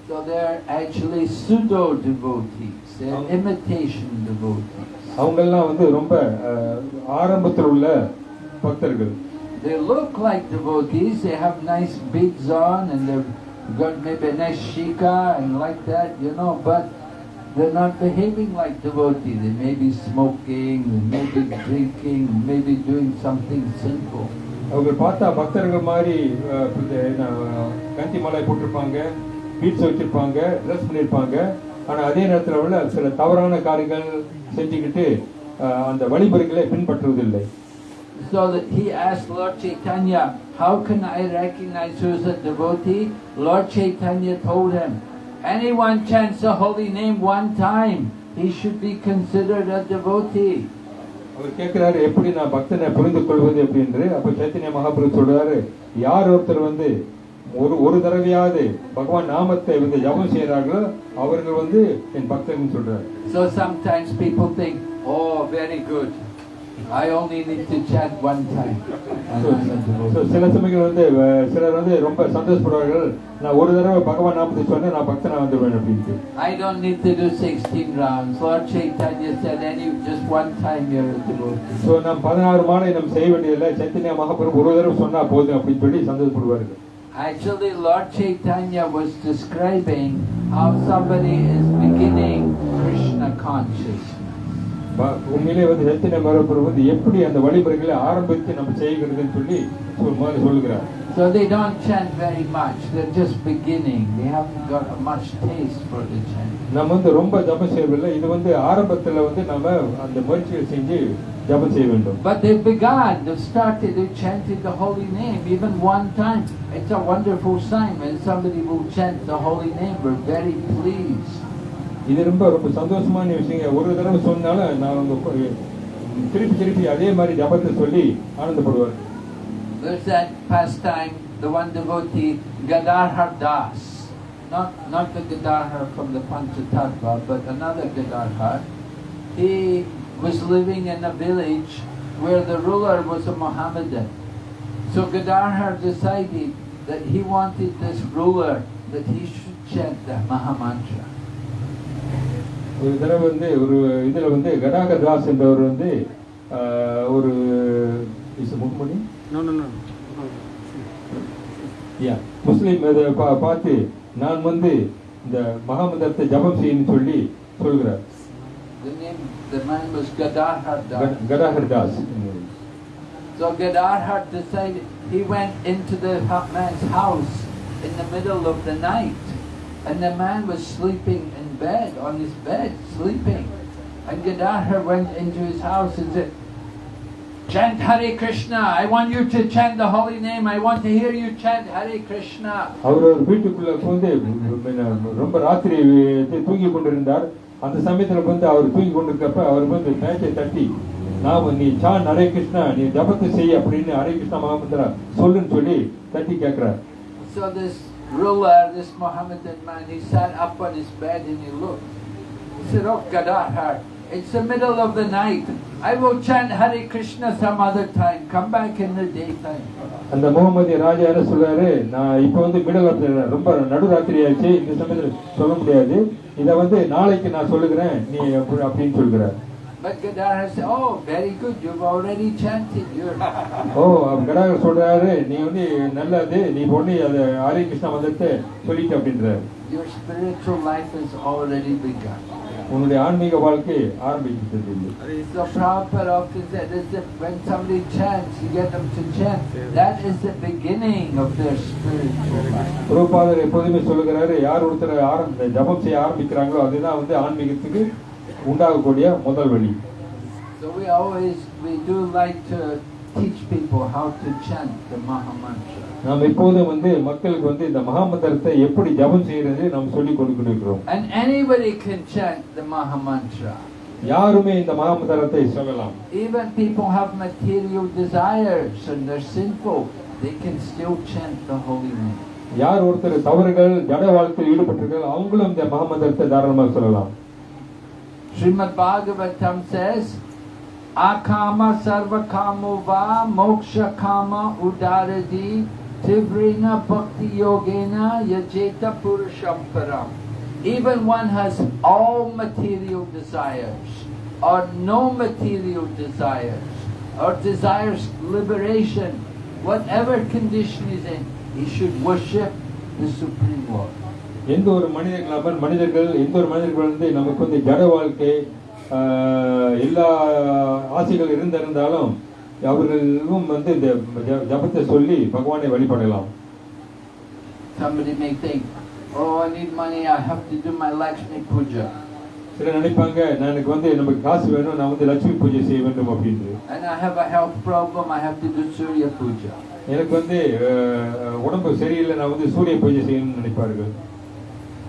So they're actually pseudo devotees, they're imitation devotees. அவங்கெல்லாம் வந்து ரொம்ப ஆரம்பத்தில் உள்ள பக்தர்கள் They look like devotees, they have nice beads on and they've got maybe a nice shika and like that, you know, but they're not behaving like devotees. They may be smoking, they may be drinking, maybe doing something sinful. அவங்க பார்த்தா பக்தர்கள் மாதிரி கந்தி மாலை போட்டிருப்பாங்க beads வச்சிருப்பாங்க dress பண்ணியிருப்பாங்க ஆனா அதே நேரத்தில் உள்ள சில தவறான காரியங்கள் செஞ்சுக்கிட்டு அந்த வழிமுறைகளை பின்பற்றுவதில்லை So that he asked Lord Chaitanya, how can I recognize who's a devotee? Lord Chaitanya told him, anyone chants the holy name one time, he should be considered a devotee. அவர் கேட்கிறாரு எப்படி நான் பக்தனை புரிந்து கொள்வது அப்படின்னு அப்ப சைத்தன்ய மகாபுரு சொல்றாரு யார் ஒருத்தர் வந்து ஒரு ஒரு தடவையாவது பகவான் நாமத்தை வந்து ஜபம் செய்யறார்களோ அவர்கள் வந்து என் பக்தர்னு சொல்றாரு So sometimes people think, oh, very good. I only need to chant one time. So, so. சில சமயங்கள் வந்து சிலர் வந்து ரொம்ப சந்தோஷப்படுவார்கள் நான் ஒரு தடவை பகவான் நாமத்தை சொன்னேன் நான் பக்தனா வந்துடுவேன் அப்படின்ட்டு I don't need to do 16 rounds. Lord Chaitanya said, any just one time you're a devotee. So நாம் பதினாறு மாலை நம்ம செய்ய வேண்டியதில்லை சைத்தன்ய மகாபுரம் ஒரு தடவை சொன்னா போதும் அப்படின்னு சொல்லி சந்தோஷப்படுவார்கள் Actually, Lord Chaitanya was describing how somebody is beginning Krishna consciousness. ப- உண்மையிலே வந்து சைத்தன்ய மகாபுரம் வந்து எப்படி அந்த வழிமுறைகளை ஆரம்பித்து நம்ம செய்கிறதுன்னு சொல்லி சொல் முதல்ல சொல்லுகிறார் So they don't chant very much. They're just beginning. They haven't got much taste for the chant. நம்ம வந்து ரொம்ப ஜபம் செய்யவில்லை இது வந்து ஆரம்பத்துல வந்து நம்ம அந்த முயற்சியை செஞ்சு ஜபம் செய்ய வேண்டும் But they've begun, they've started, they've chanted the holy name even one time. It's a wonderful sign when somebody will chant the holy name. We're very pleased. இது ரொம்ப ரொம்ப சந்தோஷமான விஷயம் ஒரு தடவை சொன்னாலும் நான் வந்து கொ- திருப்பி திருப்பி அதே மாதிரி ஜபத்தை சொல்லி ஆனந்தப்படுவார் There's that pastime, the one devotee, Gadadhar Das. Not, not the Gadadhar from the Panchatattva, but another Gadadhar. He was living in a village where the ruler was a Mohammedan. So Gadadhar decided that he wanted this ruler, that he should chant the Mahamantra. ஒரு தடவை வந்து ஒரு இதுல வந்து கடாக தாஸ் என்றவர் வந்து ஆஹ், ஒரு is முகமணி No, no, no. யா முஸ்லீம் இதை பா- பார்த்து நான் வந்து இந்த மகாமந்திரத்தை ஜபம் செய்யணும்னு சொல்லி சொல்கிறார் The name, the man was Gadadhar Das. கடாகர் Das So Gadadhar decided, he went into the ha- man's house in the middle of the night. And the man was sleeping in bed, on his bed, sleeping. And Gadadhar went into his house and said, Chant Hare Krishna. I want you to chant the holy name. I want to hear you chant Hare Krishna. அவர் ஒரு வீட்டுக்குள்ள வந்து ரொம்ப ராத்திரி தூங்கி கொண்டிருந்தார் அந்த சமயத்துல வந்து அவர் தூங்கி கொண்டிருக்கப்ப அவர் வந்து மேட்சை தட்டி நாம நீ சான் ஹரே கிருஷ்ணா நீ ஜபத்தை செய் அப்படின்னு ஹரே கிருஷ்ணா மகாமந்திரா சொல்லுன்னு சொல்லி தட்டி கேட்கிறார் So this ruler, this Mohammedan man, he sat up on his bed and he looked. He said, Oh Gadadhar, it's the middle of the night. I will chant Hare Krishna some other time. Come back in the daytime. அந்த முகமதிய ராஜா என்ன சொல்றாரு நான் இப்போ வந்து middle of ரொம்ப நடுராத்திரி ஆயிடுச்சு இந்த சமயத்தில் சொல்ல முடியாது இதை வந்து நாளைக்கு நான் சொல்லுகிறேன் நீ அப்படின்னு சொல்கிறார் But Gadadhar said, oh, very good, you've already chanted. oh, Gadadhar சொல்றாரு நீ வந்து நல்லது நீ பொண்ணு அது ஹரி கிருஷ்ணா வந்துட்டு சொல்லிட்டு அப்படின்றார் Your spiritual life has already begun. உன்னுடைய ஆன்மீக வாழ்க்கை ஆரம்பிக்கிறது So Prabhupada often said, is that when somebody chants, you get them to chant. That is the beginning of their spiritual life. குருபாதர் எப்போதுமே சொல்லுகிறாரு யார் ஒருத்தர் ஆரம்ப ஜபம் செய்ய ஆரம்பிக்கிறாங்களோ அதுதான் வந்து ஆன்மீகத்துக்கு உண்டாகக்கூடிய முதல் வழி So we always, we do like to teach people how to chant the Maha Mantra. நாம் எப்போதும் வந்து மக்களுக்கு வந்து இந்த மகாமந்திரத்தை எப்படி ஜபம் செய்யறது நாம் சொல்லி கொடுக்கிறோம் And anybody can chant the Maha Mantra. யாருமே இந்த மகாமந்திரத்தை சொல்லலாம் Even people have material desires and they're sinful, they can still chant the holy name. யார் ஒருத்தர் தவறுகள் ஜட வாழ்க்கையில் ஈடுபட்டிருக்காங்க அவங்களும் இந்த மகாமந்திரத்தை தாராளமாக சொல்லலாம் Srimad Bhagavatam says, Akama sarva kamo va moksha kama udaradi Tivrena Bhakti Yogena Yajeta Purushamparam. Even one has all material desires or no material desires or desires liberation, whatever condition is in, he should worship the Supreme Lord. எந்த ஒரு மனிதர்கள் நபர் மனிதர்கள் எந்த ஒரு மனிதர்கள் வந்து நமக்கு வந்து ஜட வாழ்க்கை எல்லா ஆசைகள் இருந்திருந்தாலும் அவர்களும் வந்து இந்த ஜ- ஜபத்தை சொல்லி பகவானை வழிபடலாம் Somebody may think, oh, I need money, I have to do my Lakshmi Puja. சிலர் நினைப்பாங்க நான் எனக்கு வந்து நமக்கு காசு வேணும் நான் வந்து லட்சுமி பூஜை செய்ய வேண்டும் அப்படின்னு And I have a health problem, I have to do Surya Puja. எனக்கு வந்து ஆஹ், உடம்பு சரியில்லை நான் வந்து சூரிய பூஜை செய்யணும்னு நினைப்பார்கள்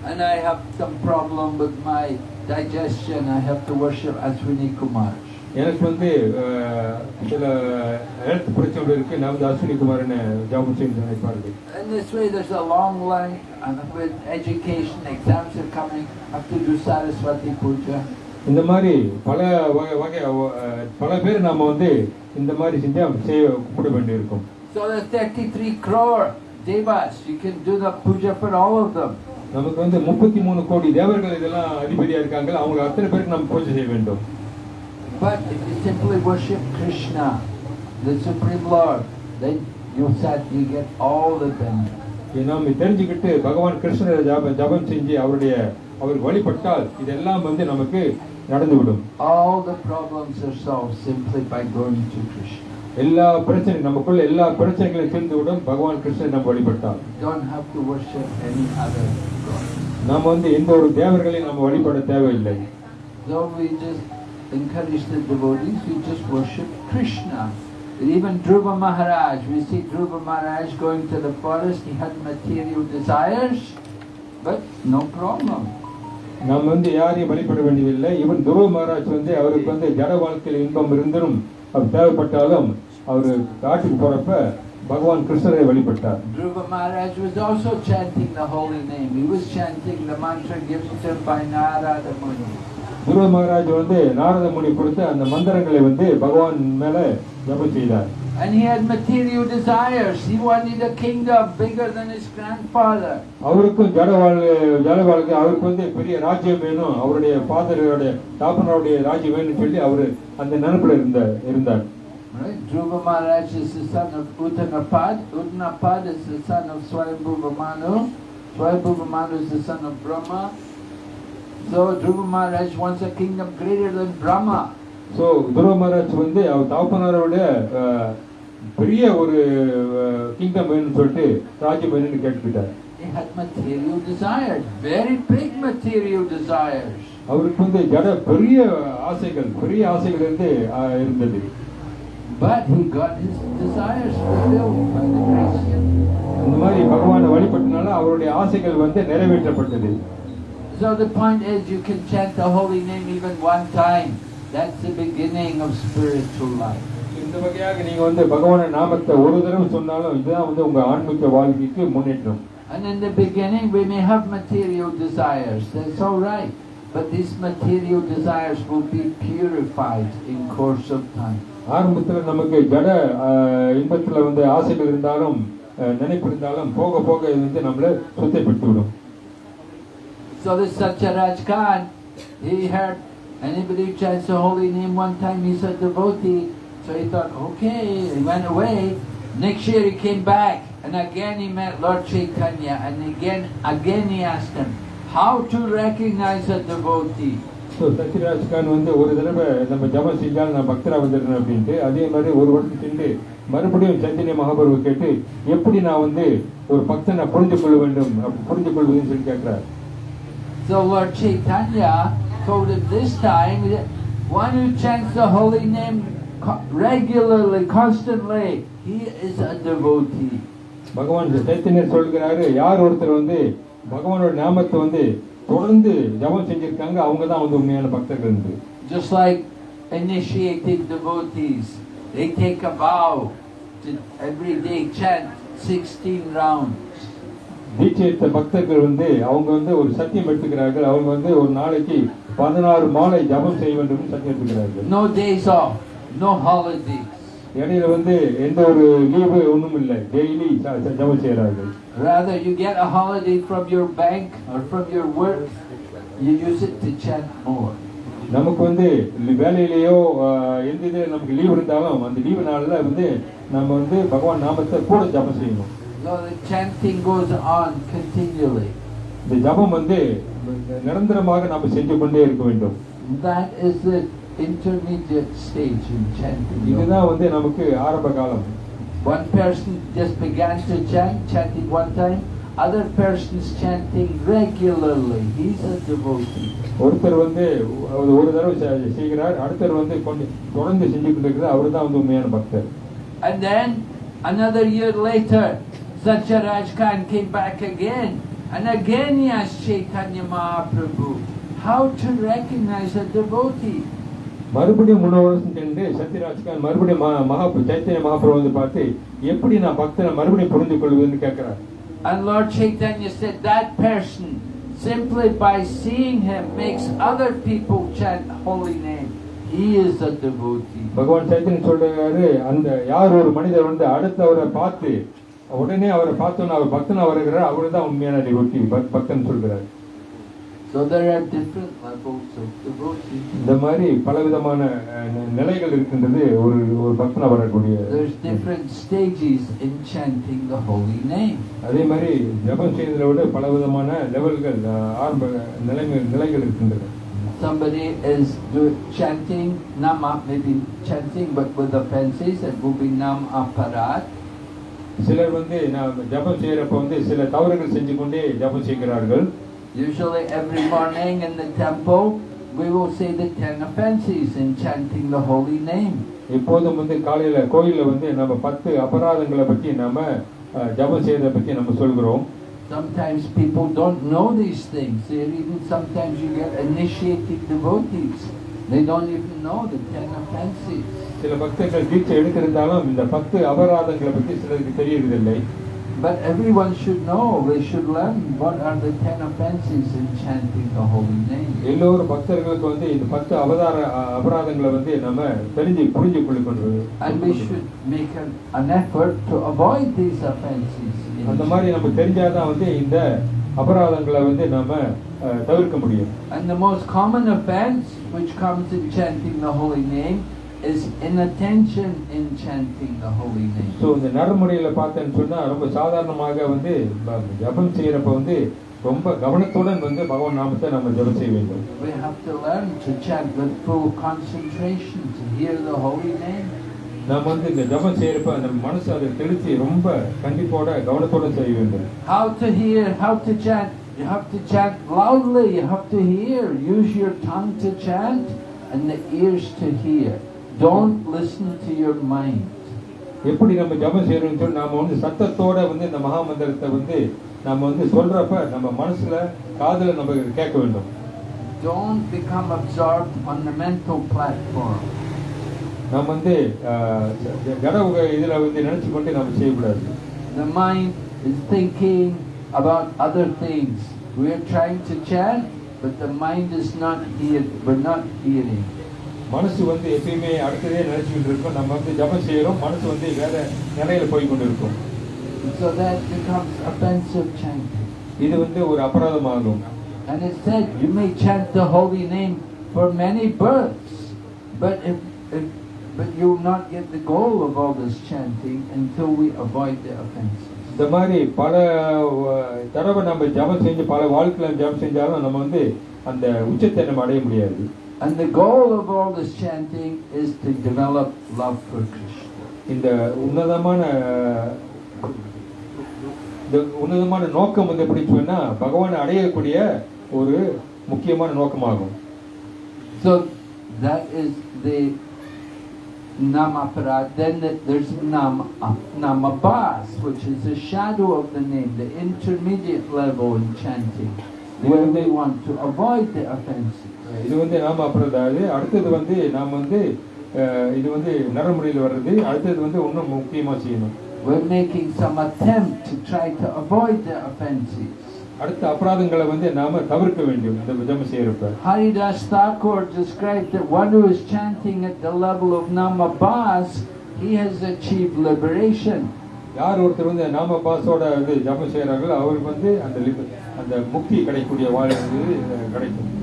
And I have some problem with my digestion, I have to worship Ashwini Kumar. எனக்கு வந்து சில ஹெல்த் பிரச்சனை இருக்கு. நான் வந்து அஸ்வினி குமாரனை ஜபம் செய்யணும்னு நினைப்பார்கள் In this way, there's a long line, and with education, exams are coming, have to do Saraswati Puja. இந்த மாதிரி பல வகை வகை பல பேர் நாம வந்து இந்த மாதிரி செஞ்சா செய்ய கூப்பிட வேண்டியிருக்கும். So there's 33 crore devas, you can do the puja for all of them. நமக்கு வந்து முப்பத்தி மூணு கோடி தேவர்கள் இதெல்லாம் அதிபதியா இருக்காங்க அவங்க அத்தனை பேருக்கு நம்ம பூஜை செய்ய வேண்டும். But if you simply worship Krishna, the Supreme Lord, then you said you get all the benefits. நாம் தெரிஞ்சுக்கிட்டு பகவான் கிருஷ்ணரை ஜப ஜபம் செஞ்சு அவருடைய அவர் வழிபட்டால் இதெல்லாம் வந்து நமக்கு நடந்துவிடும் All the problems are solved simply by going to Krishna. எல்லா பிரச்சனை நமக்குள்ள எல்லா பிரச்சனைகளையும் தீர்ந்துவிடும் பகவான் கிருஷ்ணரை நம்ம வழிபட்டால் don't have to worship any other God. நாம் வந்து எந்த ஒரு தேவர்களையும் நம்ம வழிபட தேவையில்லை So we just encourage the devotees, we just worship Krishna. And even Dhruva Maharaj, we see Dhruva Maharaj going to the forest, he had material desires, but no problem. நாம் வந்து யாரையும் வழிபட வேண்டியதில்லை இவன் துருவ மகாராஜ் வந்து அவருக்கு வந்து ஜட வாழ்க்கையில் இன்பம் இருந்தும் அவர் தேவைப்பட்டாலும் அவர் காட்டுக்கு போறப்ப பகவான் கிருஷ்ணரை வழிபட்டார் Dhruva Maharaj was also chanting the holy name. He was chanting the mantra given to him by Narada Muni. துருவ மகாராஜ் வந்து நாரத முனி கொடுத்த அந்த மந்திரங்களை வந்து பகவான் மேல ஜபம் செய்தார் And he had material desires. He wanted a kingdom bigger than his grandfather. அவருக்கும் ஜட வாழ் ஜட வாழ்க்கை அவருக்கு வந்து பெரிய ராஜ்யம் வேணும் அவருடைய ஃபாதருடைய தாப்பனருடைய ராஜ்யம் வேணும்னு சொல்லி அவரு அந்த நினைப்புல இருந்த இருந்தார்? Dhruva Maharaj is the son of Uttanapad. Uttanapad is the son of Swayambhuva Manu. Swayambhuva Manu is the son of Brahma. So Dhruva Maharaj wants a kingdom greater than Brahma. So Dhruva Maharaj வந்து அவர் தகப்பனாரோட அஹ், பெரிய ஒரு kingdom வேணும்னு சொல்லிட்டு ராஜ்யம் வேணும்னு கேட்டுக்கிட்டார் He had material desires, very big material desires. அவருக்கு வந்து ஜட பெரிய ஆசைகள் பெரிய ஆசைகள் இருந்து இருந்தது But he got his desires fulfilled by the grace. அந்த மாதிரி பகவானை வழிபட்டனால அவருடைய ஆசைகள் வந்து நிறைவேற்றப்பட்டது So the point is you can chant the holy name even one time. That's the beginning of spiritual life. இந்த வகையாக நீங்க வந்து பகவான நாமத்தை ஒரு தடவை சொன்னாலும் இதுதான் வந்து உங்க ஆன்மீக வாழ்க்கைக்கு முன்னேற்றம் And in the beginning we may have material desires, that's all right. But these material desires will be purified in course of time. ஆரம்பத்துல நமக்கு ஜட அஹ், இன்பத்துல வந்து ஆசைகள் இருந்தாலும் அஹ், நினைப்பு இருந்தாலும் போக போக இது வந்து நம்மள சுத்தப்படுத்தி விடும் So this Satyaraj Khan, he heard anybody chants the holy name one time, he's a devotee. So he thought, okay, he went away. Next year he came back and again he met Lord Chaitanya and again, again he asked him, how to recognize a devotee? So Sachiraj Khan வந்து ஒரு தடவை நம்ம ஜபம் are நான் பக்தராக வந்துடுறேன் அப்படின்ட்டு அதே மாதிரி ஒரு வருஷம் சென்று மறுபடியும் சந்திரிய மகாபுருவை கேட்டு எப்படி நான் வந்து ஒரு பக்தனை புரிஞ்சு கொள்ள வேண்டும் புரிஞ்சு கொள்வதுன்னு சொல்லி கேட்கிறார் So Lord Chaitanya told him this time that one who chants the holy name co- regularly, constantly, he is a devotee. பகவான் சைத்தன்யர் சொல்கிறாரு யார் ஒருத்தர் வந்து பகவானோட நாமத்தை வந்து தொடர்ந்து ஜபம் செஞ்சிருக்காங்க அவங்க தான் வந்து உண்மையான பக்தர்கள் என்று Just like initiating devotees, they take a vow to every day chant 16 rounds. தீட்சை எடுத்த பக்தர்கள் வந்து அவங்க வந்து ஒரு சத்தியம் எடுத்துக்கிறார்கள். அவங்க வந்து ஒரு நாளைக்கு பதினாறு மாலை ஜபம் செய்ய வேண்டும் சத்தியம் எடுத்துக்கிறார்கள். No days off, no holidays. இடையில வந்து எந்த ஒரு லீவு ஒண்ணும் இல்லை. டெய்லி ஜபம் செய்யறார்கள் Rather, you get a holiday from your bank or from your work, you use it to chant more. நமக்கு வந்து வேலையிலேயோ எந்த இது நமக்கு லீவு இருந்தாலும் அந்த லீவு நாள்ல வந்து நம்ம வந்து பகவான் நாமத்தை கூட ஜபம் செய்யணும். So the chanting goes on continually. இந்த ஜபம் வந்து நிரந்தரமாக நம்ம செஞ்சு கொண்டே இருக்க வேண்டும் That is the intermediate stage in chanting. இதுதான் வந்து நமக்கு ஆரம்ப காலம் One person just began to chant, chanting one time. Other person's chanting regularly. He's a devotee. ஒருத்தர் வந்து ஒரு ஒரு தடவை செ- செய்கிறார் அடுத்தர் வந்து கொஞ்சம் தொடர்ந்து செஞ்சு கொண்டிருக்கிறார் அவர் தான் வந்து உண்மையான பக்தர் And then another year later, Satyaraj Khan came back again. And again he asked Chaitanya Mahaprabhu how to recognize a devotee. மறுபடியும் மூணு வருஷம் சென்று சத்யராஜ் கான் மறுபடியும் மகா மகா- சைத்தன்ய மகாபிரபு வந்து பார்த்து எப்படி நான் பக்தனை மறுபடியும் புரிந்து கொள்வதுன்னு கேட்கிறார் And Lord Chaitanya said that person, simply by seeing him, makes other people chant holy name. He is a devotee. பகவான் சைத்தன்ய சொல்றாரு அந்த யார் ஒரு மனிதர் வந்து அடுத்தவரை பார்த்து உடனே அவரை பார்த்தோன்னு அவர் பக்தன் அவர் இருக்கிறார் அவரு தான் உண்மையான டிவோட்டி பக்தன் சொல்கிறார். இந்த மாதிரி பல விதமான நிலைகள் இருக்கின்றது ஒரு ஒரு பக்தன் வரக்கூடிய. அதே மாதிரி ஜபம் செய்ததை விட பல விதமான லெவல்கள் ஆரம்ப நிலைகள் நிலைகள் இருக்கின்றது somebody is chanting nama maybe chanting but with the fancies and moving nam aparat. சிலர் வந்து நான் ஜபம் செய்யறப்ப வந்து சில தவறுகள் செஞ்சு கொண்டே ஜபம் செய்கிறார்கள் Usually every morning in the temple, we will say the ten offenses in chanting the holy name. எப்போதும் வந்து காலையில கோயில்ல வந்து நம்ம பத்து அபராதங்களை பற்றி நாம அஹ், ஜபம் செய்யறதை பற்றி நம்ம சொல்கிறோம் Sometimes people don't know these things. They're even sometimes you get initiated devotees. They don't even know the ten offenses. சில பக்தர்கள் தீட்சை எடுத்திருந்தாலும் இந்த பத்து அபராதங்களை பற்றி சிலருக்கு தெரியறதில்லை But everyone should know, they should learn what are the ten offenses in chanting the holy name. எல்லோரும் பக்தர்களுக்கு வந்து இந்த பத்து அவதார அபராதங்களை வந்து நம்ம தெரிஞ்சு புரிஞ்சு கொள்ளுக்கொண்டு And we should make an, an effort to avoid these offenses. அந்த மாதிரி நம்ம தெரிஞ்சாதான் வந்து இந்த அபராதங்களை வந்து நாம தவிர்க்க முடியும் And the most common offense which comes in chanting the holy name is inattention in chanting the holy so name. இந்த நடைமுறையில பார்த்தேன்னு சொன்னா ரொம்ப சாதாரணமாக வந்து ப- ஜபம் செய்யறப்ப வந்து ரொம்ப கவனத்துடன் வந்து பகவான் நாமத்தை நம்ம ஜெபம் செய்ய வேண்டும் We have to learn to chant with full concentration to hear the holy name. நம்ம வந்து இந்த ஜெபம் செய்யறப்ப நம்ம மனசு அதை தெளிச்சு ரொம்ப கண்டிப்போட கவனத்தோட செய்ய வேண்டும் How to hear, how to chant. You have to chant loudly, you have to hear. Use your tongue to chant and the ears to hear. Don't listen to your mind. எப்படி நம்ம ஜெபம் செய்யறோம்னு சொல்லி நாம வந்து சத்தத்தோட வந்து இந்த மகா மந்திரத்தை வந்து நம்ம வந்து சொல்றப்ப நம்ம மனசுல காதுல நம்ம கேட்க வேண்டும் Don't become absorbed on the mental platform. நம்ம வந்து ஜட இதுல வந்து நினைச்சு கொண்டு நம்ம செய்யக்கூடாது The mind is thinking about other things. We are trying to chant, but the mind is not here. We're not hearing. மனசு வந்து எப்பயுமே அடுத்ததே நினைச்சுக்கிட்டு இருக்கும் நம்ம வந்து ஜெபம் செய்யறோம் மனசு வந்து வேற நிலையில போய் கொண்டு இருக்கும் And so that becomes offensive chanting. இது வந்து ஒரு அபராதமாகும் And it said, you may chant the holy name for many births, but if, if but you will not get the goal of all this chanting until we avoid the offenses. இந்த மாதிரி பல தடவை நம்ம ஜெபம் செஞ்சு பல வாழ்க்கையில ஜெபம் செஞ்சாலும் நம்ம வந்து அந்த உச்சத்தை நம்ம அடைய முடியாது And the goal of all this chanting is to develop love for Krishna. இந்த உன்னதமான இந்த உன்னதமான நோக்கம் வந்து எப்படி சொன்னா பகவானை அடையக்கூடிய ஒரு முக்கியமான நோக்கமாகும் So that is the Namaparad. Then the, there's Nama, uh, Namabas, which is the shadow of the name, the intermediate level in chanting, where we want to avoid the offenses. இது வந்து நாம அப்புறம் அதாவது அடுத்தது வந்து நாம் வந்து இது வந்து நடைமுறையில் வர்றது. அடுத்தது வந்து இன்னும் முக்கியமா செய்யணும். We're making some attempt to try to avoid the offenses. அடுத்த அபராதங்களை வந்து நாம தவிர்க்க வேண்டும். இந்த ஜெபம் செய்யறப்ப. Haridas Thakur described that one who is chanting at the level of Namabas, he has achieved liberation. யார் ஒருத்தர் வந்து நாம பாஸோட இது ஜபம் செய்யறாங்களோ அவருக்கு வந்து அந்த லிப- அந்த முக்தி கிடைக்கக்கூடிய வாழ்வு கிடைக்கும்.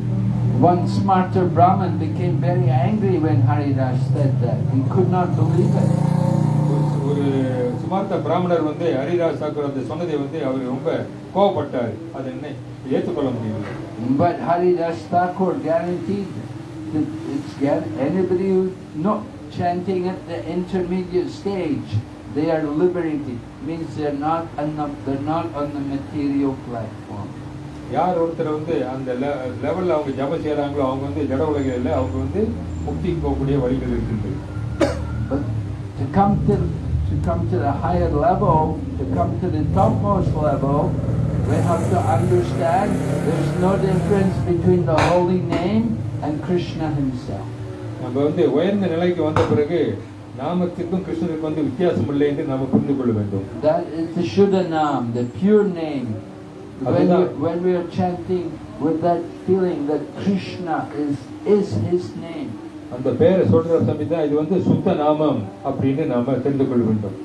One smarta Brahman became very angry when Hari Das said that. He could not believe it. But சுமார்த்த பிராமணர் வந்து ஹரிராஜ் தாக்கூர் அந்த சொன்னதை வந்து அவர் ரொம்ப கோவப்பட்டார் it's anybody who not chanting at the intermediate stage they are liberated means they're not enough they're not on the material platform யார் ஒருத்தர் வந்து அந்த லெவல்ல அவங்க ஜபம் செய்யறாங்களோ அவங்க வந்து ஜட உலகில் அவங்க வந்து முக்திக்கு போகக்கூடிய வழிகள் இருக்குது But to come to to come to the higher level, to come to the topmost level, we have to understand there's no difference between the holy name and Krishna himself. நம்ம வந்து உயர்ந்த நிலைக்கு வந்த பிறகு நாமத்துக்கும் கிருஷ்ணனுக்கும் வந்து வித்தியாசம் இல்லை என்று நாம புரிந்து கொள்ள வேண்டும் That is the Shuddhanam, the pure name. When we, Aduna- when we are chanting with that feeling that Krishna is, is his name, அந்த பெயரை சொல்ற சமயத்தான் இது வந்து சுத்த நாமம் அப்படின்னு நாம தெரிந்து கொள்ள வேண்டும்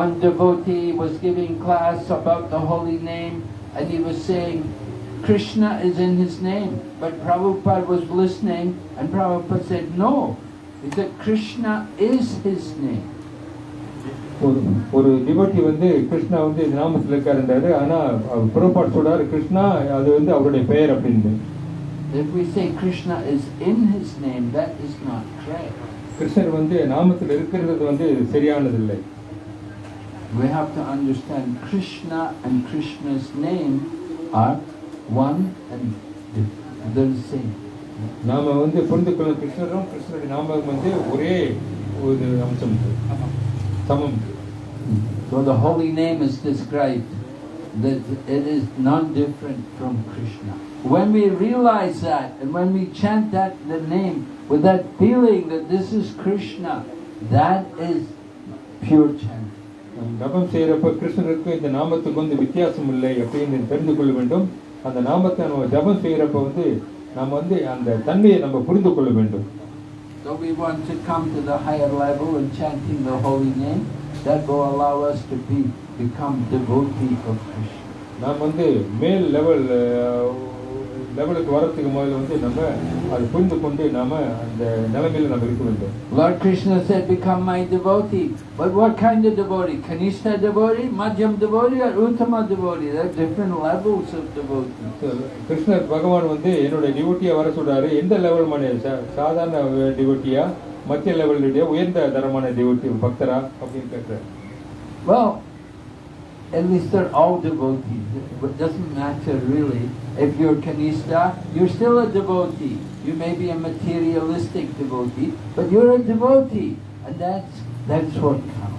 one devotee was giving class about the holy name and he was saying Krishna is in his name. But Prabhupada was listening and Prabhupada said, no. He said Krishna is his name. ஒரு ஒரு devotee வந்து கிருஷ்ணா வந்து நாமத்தில் இருக்காருன்றாரு. ஆனா அவர் புறப்பாடு சொல்றாரு கிருஷ்ணா அது வந்து அவருடைய பெயர் அப்படின்னு If we say Krishna is in his name, that is not correct. கிருஷ்ணர் வந்து நாமத்தில் இருக்கிறது வந்து சரியானது இல்லை We have to understand Krishna and Krishna's name are one and they're the same. நாம வந்து புரிந்து கொள்ள கிருஷ்ணரும் கிருஷ்ணருடைய நாமம் வந்து ஒரே ஒரு அம்சம். சமம் So the holy name is described that it is non-different from Krishna. When we realize that and when we chant that the name with that feeling that this is Krishna, that is pure chanting. நம் ஜபம் செய்யறப்ப கிருஷ்ணருக்கு இந்த நாமத்துக்கு வந்து வித்தியாசம் இல்லை அப்படின்னு தெரிந்து கொள்ள வேண்டும் அந்த நாமத்தை நம்ம ஜபம் செய்யறப்ப வந்து நம்ம வந்து அந்த தன்மையை நம்ம புரிந்து கொள்ள வேண்டும் So we want to come to the higher level in chanting the holy name. That will allow us to be become devotee of Krishna. நாம் வந்து மேல் லெவல் லெவலுக்கு வரத்துக்கு முதல்ல வந்து நம்ம அதை புரிந்து கொண்டு நாம அந்த நிலைமையில நம்ம இருக்க வேண்டும் Lord Krishna said, become my devotee. But what kind of devotee? Kanishta devotee, Madhyam devotee, or Uttama devotee? There are different levels of devotee. கிருஷ்ணர் பகவான் வந்து என்னுடைய டிவோட்டியா வர சொல்றாரு எந்த லெவல் சா- சாதாரண டிவோட்டியா மத்திய லெவலுடைய உயர்ந்த தரமான டிவோட்டி பக்தரா அப்படின்னு கேட்கிறார் Well, at least they're all devotees. It doesn't matter really. If you're Kanishta, you're still a devotee. You may be a materialistic devotee, but you're a devotee. And that's, that's what counts.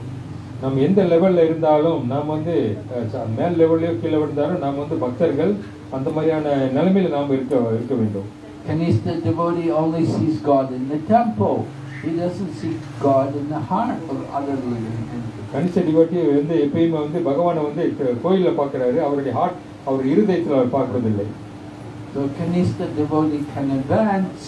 நம்ம எந்த லெவல்ல இருந்தாலும் நாம் வந்து அஹ், ச- மேல் லெவல்லையோ கீழே இருந்தாலும் நாம் வந்து பக்தர்கள் அந்த மாதிரியான நிலைமையில நாம் இருக்க இருக்க வேண்டும் Kanishta devotee only sees God in the temple. He doesn't see God in the heart of other living entities. கணிச டிவோட்டி வந்து எப்பயுமே வந்து பகவானை வந்து க- கோயில்ல பார்க்கறாரு அவருடைய ஹார்ட் அவர் இருதயத்தில் அவர் பார்க்கறதில்லை So Kanishta devotee can advance,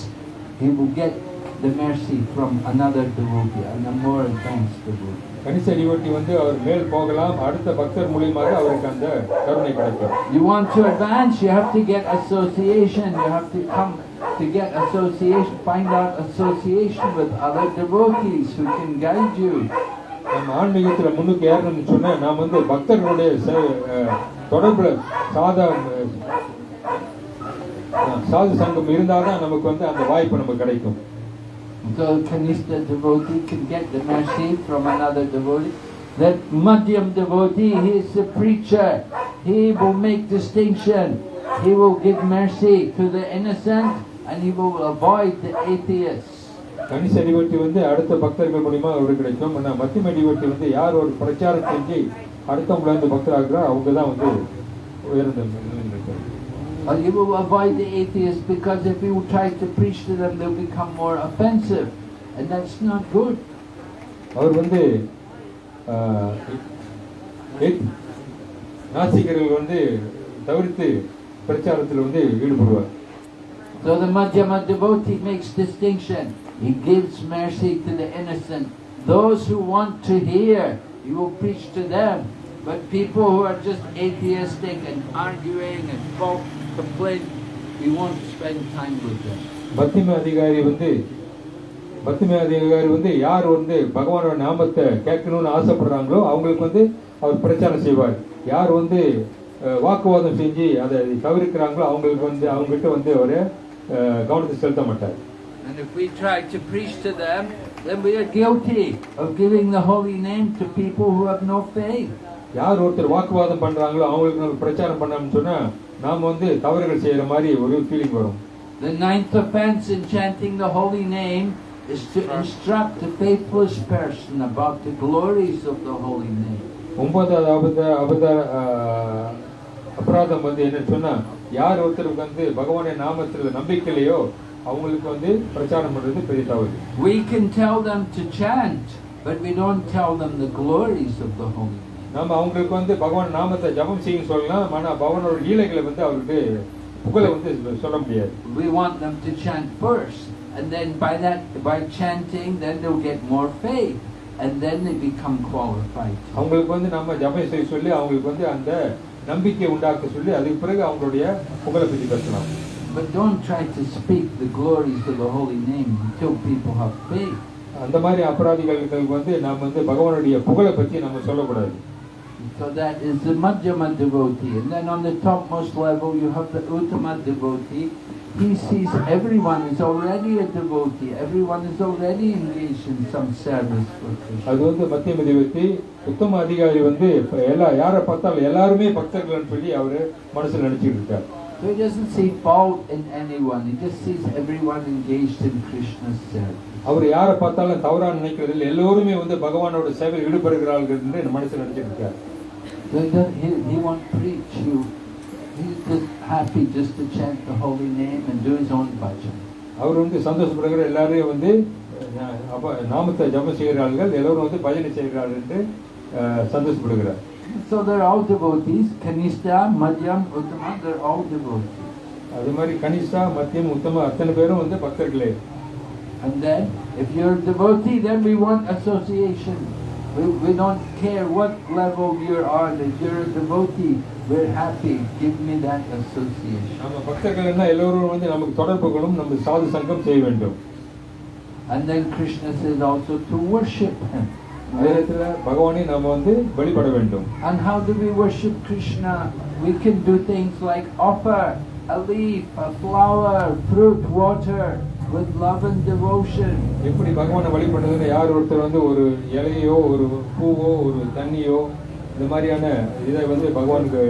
he will get the mercy from another devotee, and a more advanced devotee. கணிச டிவோட்டி வந்து அவர் மேல் போகலாம் அடுத்த பக்தர் மூலியமாக அவருக்கு அந்த கருணை கிடைக்கும் You want to advance, you have to get association, you have to come to get association, find out association with other devotees who can guide you. நம்ம ஆன்மீகத்துல முன்னுக்கு ஏறணும்னு சொன்னா நாம் வந்து பக்தர்களுடைய சே- அஹ், தொடர்புல சாதா அஹ், சாது சங்கம் இருந்தாதான் நமக்கு வந்து அந்த வாய்ப்பு நமக்கு கிடைக்கும் So Kanishta devotee can get the mercy from another devotee. That Madhyam devotee, he is the preacher. He will make distinction. He will give mercy to the innocent and he will avoid the atheists. கணிச devotee வந்து அடுத்த பக்தர்கள் மூலியமா அவருக்கு கிடைக்கும் ஆனா மத்தியம devotee வந்து யார் ஒரு பிரச்சாரம் செஞ்சு அடுத்தவங்கள வந்து பக்தராகிறா அவங்க தான் வந்து உயர்ந்த you will avoid the atheists because if you try to preach to them, they'll become more offensive. And that's not good. அவர் வந்து நாஸ்திகர்கள் வந்து தவிர்த்து பிரச்சாரத்தில் வந்து ஈடுபடுவார் So the Madhyama devotee makes distinction. He gives mercy to the innocent. Those who want to hear, he will preach to them. But people who are just atheistic and arguing and fault complain, he won't spend time with them. பக்திம அதிகாரி வந்து பக்திம அதிகாரி வந்து யார் வந்து பகவானோட நாமத்தை கேட்கணும்னு ஆசைப்படுறாங்களோ அவங்களுக்கு வந்து அவர் பிரச்சாரம் செய்வார் யார் வந்து அஹ், வாக்குவாதம் செஞ்சு அதை தவிர்க்கிறாங்களோ அவங்களுக்கு வந்து அவங்ககிட்ட வந்து அவர் கவனத்தை செலுத்த மாட்டார் And if we try to preach to them, then we are guilty of giving the holy name to people who have no faith. யார் ஒருத்தர் வாக்குவாதம் பண்றாங்களோ அவங்களுக்கு நம்ம பிரச்சாரம் பண்ணோம்னு சொன்னா நாம வந்து தவறுகள் செய்யற மாதிரி ஒரு ஃபீலிங் வரும் The ninth offense in chanting the holy name is to instruct a faithless person about the glories of the holy name. ஒன்பதாவது அபத அபத ஆஹ், அபராதம் வந்து என்னன்னு சொன்னா யார் ஒருத்தருக்கு வந்து பகவானுடைய நாமத்துல நம்பிக்கை இல்லையோ அவங்களுக்கு வந்து பிரச்சாரம் பண்றது பெரிய தவறு We can tell them to chant, but we don't tell them the glories of the holy. நம்ம அவங்களுக்கு வந்து பகவான் நாமத்தை ஜபம் செய்யும் சொல்லலாம் ஆனா பகவானோட லீலைகளை வந்து அவருக்கு புகழை வந்து சொல்ல முடியாது We want them to chant first, and then by that, by chanting, then they'll get more faith, and then they become qualified. அவங்களுக்கு வந்து நம்ம ஜபம் செய்ய சொல்லி அவங்களுக்கு வந்து அந்த நம்பிக்கை உண்டாக்க சொல்லி அதுக்கு பிறகு அவங்களுடைய புகழை பற்றி பேசலாம் But don't try to speak the glories of the holy name until people have faith. அந்த மாதிரி அபராதிகளுக்கு வந்து நாம் வந்து பகவானுடைய புகழை பற்றி நம்ம சொல்லக்கூடாது So that is the Madhyama devotee. And then on the topmost level you have the Uttama devotee. He sees everyone is already a devotee. Everyone is already engaged in some service for Krishna. அது வந்து மத்திய மதிவத்தி உத்தம அதிகாரி வந்து இப்ப எல்லா யாரை பார்த்தாலும் எல்லாருமே பக்தர்கள்னு சொல்லி அவரு மனசுல நினைச்சிட்டு இருக்கார் So he doesn't see fault in anyone. He just sees everyone engaged in Krishna's service. அவர் யாரை பார்த்தாலும் தவறா நினைக்கிறது இல்லை எல்லோருமே வந்து பகவானோட சேவையில் ஈடுபடுகிறார்கள் என்று மனசுல நினைச்சிட்டு இருக்கார் So he, doesn't- he, he won't preach. He, he's just happy just to chant the holy name and do his own bhajan. அவர் வந்து சந்தோஷப்படுகிற எல்லாரையும் வந்து அஹ், அப்ப நாமத்தை ஜபம் செய்கிறார்கள் எல்லோரும் வந்து பஜனை செய்கிறார்கள் என்று அஹ், சந்தோஷப்படுகிறார் So they're all devotees. Kanishta, Madhyam, Uttama, they're all devotees. அது மாதிரி கனிஷ்டா மத்தியம் உத்தம அத்தனை பேரும் வந்து பக்தர்களே And then, if you're a devotee, then we want association. We, we don't care what level you're on. If you're a devotee, we're happy. Give me that association. நம்ம பக்தர்கள் என்ன எல்லோரும் வந்து நமக்கு தொடர்புகளும் நம்ம சாது சங்கம் செய்ய வேண்டும் And then Krishna says also to worship him. வேதத்துல பகவானை நாம வந்து வழிபட வேண்டும் And how do we worship Krishna? We can do things like offer a leaf, a flower, fruit, water With love and devotion. எப்படி பகவானை வழிபடுறதுன்னு யார் ஒருத்தர் வந்து ஒரு இலையோ ஒரு பூவோ ஒரு தண்ணியோ இந்த மாதிரியான இதை வந்து பகவானுக்கு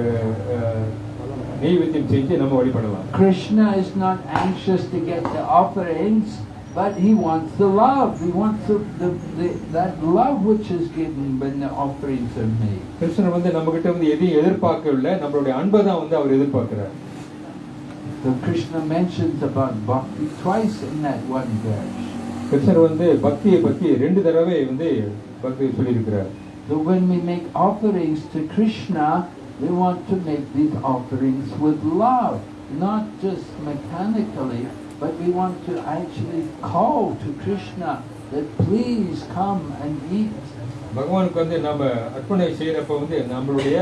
நெய்வேத்தியம் செஞ்சு நம்ம வழிபடலாம் Krishna is not anxious to get the offerings, but he wants the love. He wants the, the, the, that love which is given when the offerings are made. கிருஷ்ணர் வந்து நம்ம கிட்ட வந்து எதையும் எதிர்பார்க்கவில்லை நம்மளுடைய அன்பை தான் வந்து அவர் எதிர்பார்க்கிறார் So Krishna mentions about bhakti twice in that one verse. கிருஷ்ணர் வந்து பக்தியை பத்தி ரெண்டு தடவை வந்து பக்தி சொல்லியிருக்கிறார் So when we make offerings to Krishna, we want to make these offerings with love, not just mechanically, but we want to actually call to Krishna that please come and eat. பகவானுக்கு வந்து நம்ம அர்ப்பணை செய்யறப்ப வந்து நம்மளுடைய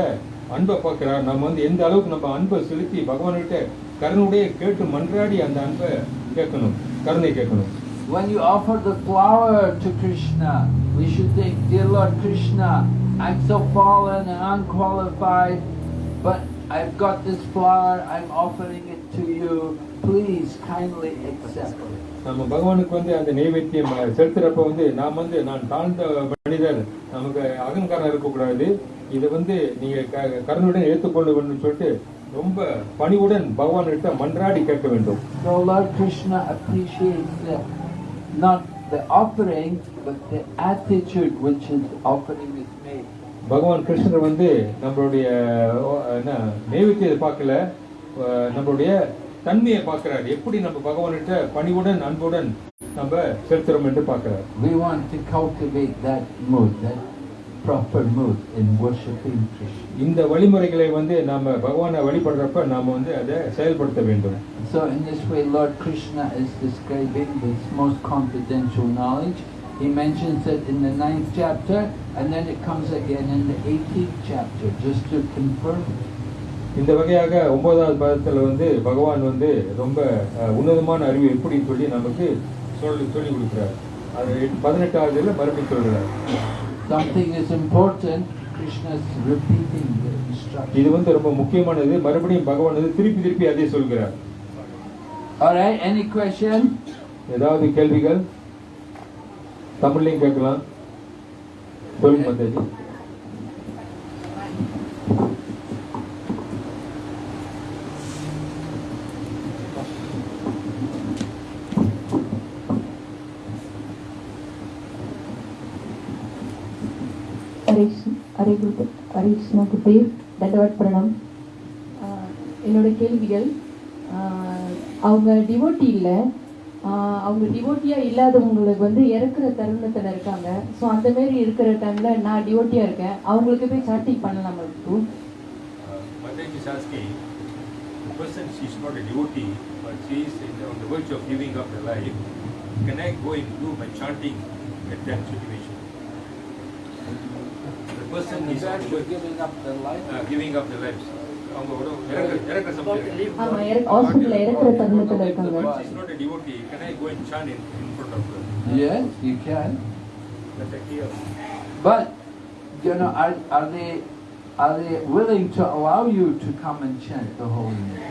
அன்பை பார்க்கிறார் நம்ம வந்து எந்த அளவுக்கு நம்ம அன்பை செலுத்தி பகவான்கிட்ட கருணுடைய கேட்டு மன்றாடி அந்த அன்பை கேட்கணும் கருணை கேட்கணும் When you offer the flower to Krishna, we should think, Dear Lord Krishna, I'm so fallen and unqualified, but I've got this flower, I'm offering it to you. Please kindly accept it. நம்ம பகவானுக்கு வந்து அந்த நைவேத்தியம் செலுத்துறப்ப வந்து நாம் வந்து நான் தாழ்ந்த மனிதர் நமக்கு அகங்காரம் இருக்கக்கூடாது. இதை வந்து நீங்க க- கருணையுடன் ஏற்றுக்கொள்ள வேண்டும் சொல்லிட்டு ரொம்ப பணிவுடன் பகவான்கிட்ட மன்றாடி கேட்க வேண்டும். So Lord Krishna appreciates the, not the offering, but the attitude which his offering is made. பகவான் கிருஷ்ணர் வந்து நம்மளுடைய என்ன நைவேத்தியத்தை பார்க்கல. நம்மளுடைய தன்மையை பார்க்கிறார் எப்படி நம்ம பகவான்கிட்ட பணிவுடன் அன்புடன் நம்ம செலுத்துறோம் என்று பார்க்கிறார் We want to cultivate that mood, that proper mood in worshipping Krishna. இந்த வழிமுறைகளை வந்து நாம பகவானை வழிபடுறப்ப நாம வந்து அதை செயல்படுத்த வேண்டும் So in this way Lord Krishna is describing this most confidential knowledge. He mentions it in the ninth chapter and then it comes again in the 18th chapter just to confirm it. இந்த வகையாக ஒன்பதாவது பாதத்துல வந்து பகவான் வந்து ரொம்ப உன்னதமான அறிவு எப்படின்னு சொல்லி நமக்கு சொல்லி சொல்லி கொடுக்கிறார். அது பதினெட்டாவதுல மறுபடியும் சொல்றார். Something is important, Krishna is repeating the instruction. இது வந்து ரொம்ப முக்கியமானது. மறுபடியும் பகவான் வந்து திருப்பி திருப்பி அதே சொல்கிறார். Alright, any question? ஏதாவது கேள்விகள்? தமிழ்லையும் கேட்கலாம். சொல்லுங்க மாதாஜி ஹரீஷ் ஹரே குரு ஹரீஷ்ணா குருதேவ் தண்டவாட் பிரணம் என்னோட கேள்விகள் அவங்க டிவோட்டி இல்லை அவங்க டிவோட்டியாக இல்லாதவங்களுக்கு வந்து இறக்குற தருணத்தில் இருக்காங்க ஸோ அந்த மாரி இருக்கிற டைமில் நான் டிவோட்டியாக இருக்கேன் அவங்களுக்கு போய் சாட்டிங் பண்ணலாம் இப்போ person she is not a devotee, but she is in, on the verge of giving up her life. Can I go and do my chanting at that situation? The person is on the verge, giving up the life. uh, giving up their lives. அவங்க ஒரு இறக்க- இறக்க சமயம். ஆமாம் இற ஹாஸ்பிட்டலில் இறக்குற தருணத்தில் இருக்காங்க But she is not a devotee. Can I go and chant in, in front of her? Yes, you can. That's a clear. But, you know, are, are they are they willing to allow you to come and chant the holy name?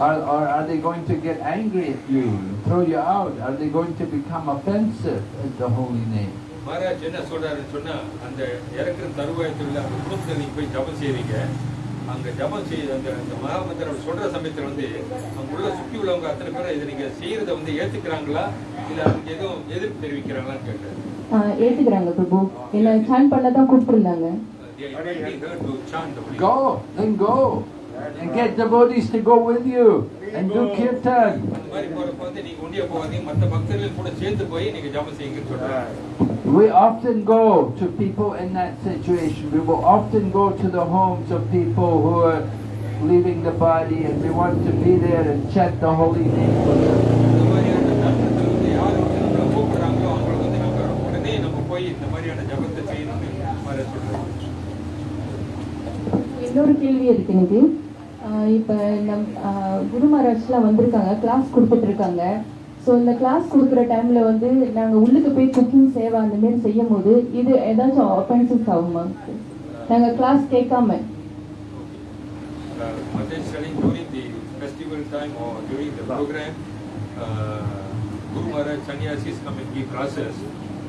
Or, or are they going to get angry at you, throw you out? Are they going to become offensive at the holy name? Maharaj என்ன சொல்றாருன்னு சொன்னா அந்த இறக்குற தருவாயத்தில் அந்த குடும்பத்தில் நீங்க போய் ஜபம் செய்றீங்க. அங்க ஜபம் செய்ய அந்த அந்த மகாமந்திரம் சொல்ற சமயத்துல வந்து அவங்க உள்ள சுத்தி உள்ளவங்க அத்தனை பேரும் இதை நீங்க செய்யறத வந்து ஏத்துக்கிறாங்களா? இல்ல அதுக்கு எதுவும் எதிர்ப்பு தெரிவிக்கிறாங்களான்னு கேட்டேன். ஆஹ் ஏத்துக்கிறாங்க பிரபு. என்னை சான் பண்ண தான் கூப்பிட்டுருந்தாங்க Go, then go. And get devotees to go with you and do kirtan. அந்த மாதிரி போறப்ப வந்து நீங்க ஒண்டியா போகாதீங்க மத்த பக்தர்கள் கூட சேர்ந்து போய் நீங்க ஜபம் செய்யுங்கன்னு சொல்றாங்க We often go to people in that situation. We will often go to the homes of people who are leaving the body and we want to be there and chant the holy name with them. இந்த மாதிரியான தருணத்துல வந்து யார் வந்து நம்மளை கூப்பிடுறாங்களோ அவங்களுக்கு வந்து நம்ம உடனே நம்ம போய் மாதிரியான ஜபத்தை செய்யணும்னு மாதிரி சொல்றாங்க இன்னொரு கேள்வி இருக்கு எனக்கு ஆஹ் இப்ப நம் குரு மகாராஜ்லாம் வந்திருக்காங்க கிளாஸ் கொடுத்துட்டு இருக்காங்க ஸோ இந்த கிளாஸ் கொடுக்குற டைம்ல வந்து நாங்க உள்ளுக்கு போய் குக்கிங் சேவை அந்த மாதிரி செய்யும் போது இது ஏதாச்சும் ஒஃபென்சஸ் ஆகுமா நாங்க கிளாஸ் கேட்காம uh, Mother is telling during the festival time or during the program, uh, Guru Maharaj sannyasis come and give classes,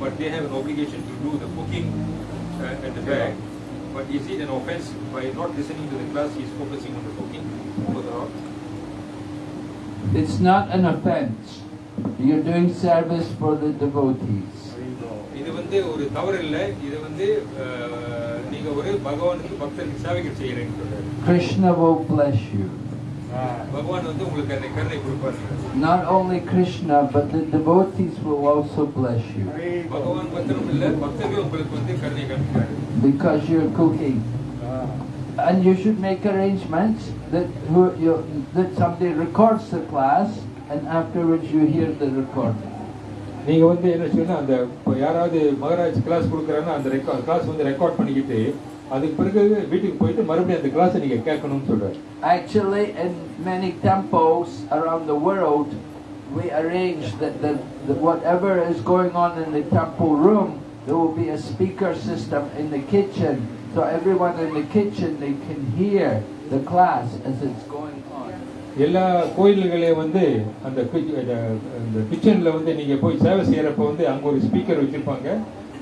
but they have an obligation to do the cooking uh, at the back. But is it an offense by not listening to the class, he is focusing on the It's not an offense. You're doing service for the devotees. இது வந்து ஒரு தவறு இல்லை இது வந்து அஹ், நீங்க ஒரு பகவானுக்கு பக்தருக்கு சேவைகள் செய்யறீங்கன்னு சொல்றாரு Krishna will bless you. பகவான் வந்து உங்களுக்கு அந்த கருணை கொடுப்பாரு Not only Krishna, but the devotees will also bless you பகவான் பக்தரும் இல்ல பக்தர்கள் உங்களுக்கு வந்து கருணை காமிக்கிறாரு because you're cooking. And you should make arrangements that who, you, that somebody records the class and afterwards you hear the recording. நீங்க வந்து என்ன செய்யணும் அந்த இப்போ யாராவது மகராஜ் கிளாஸ் கொடுக்குறாங்கன்னா அந்த ரெக்கார்ட் கிளாஸ் வந்து ரெக்கார்ட் பண்ணிக்கிட்டு அதுக்கு பிறகு வீட்டுக்கு போயிட்டு மறுபடியும் அந்த கிளாஸை நீங்க கேட்கணும்னு சொல்றாரு Actually, in many temples around the world, we arrange that the, the, whatever is going on in the temple room, there will be a speaker system in the kitchen, so everyone in the kitchen they can hear the class as it's going on. எல்லா கோயில்களையும் வந்து அந்த அந்த- கிச்சனில் வந்து நீங்க போய் சேவை செய்யறப்ப வந்து அங்க ஒரு ஸ்பீக்கர் வச்சிருப்பாங்க.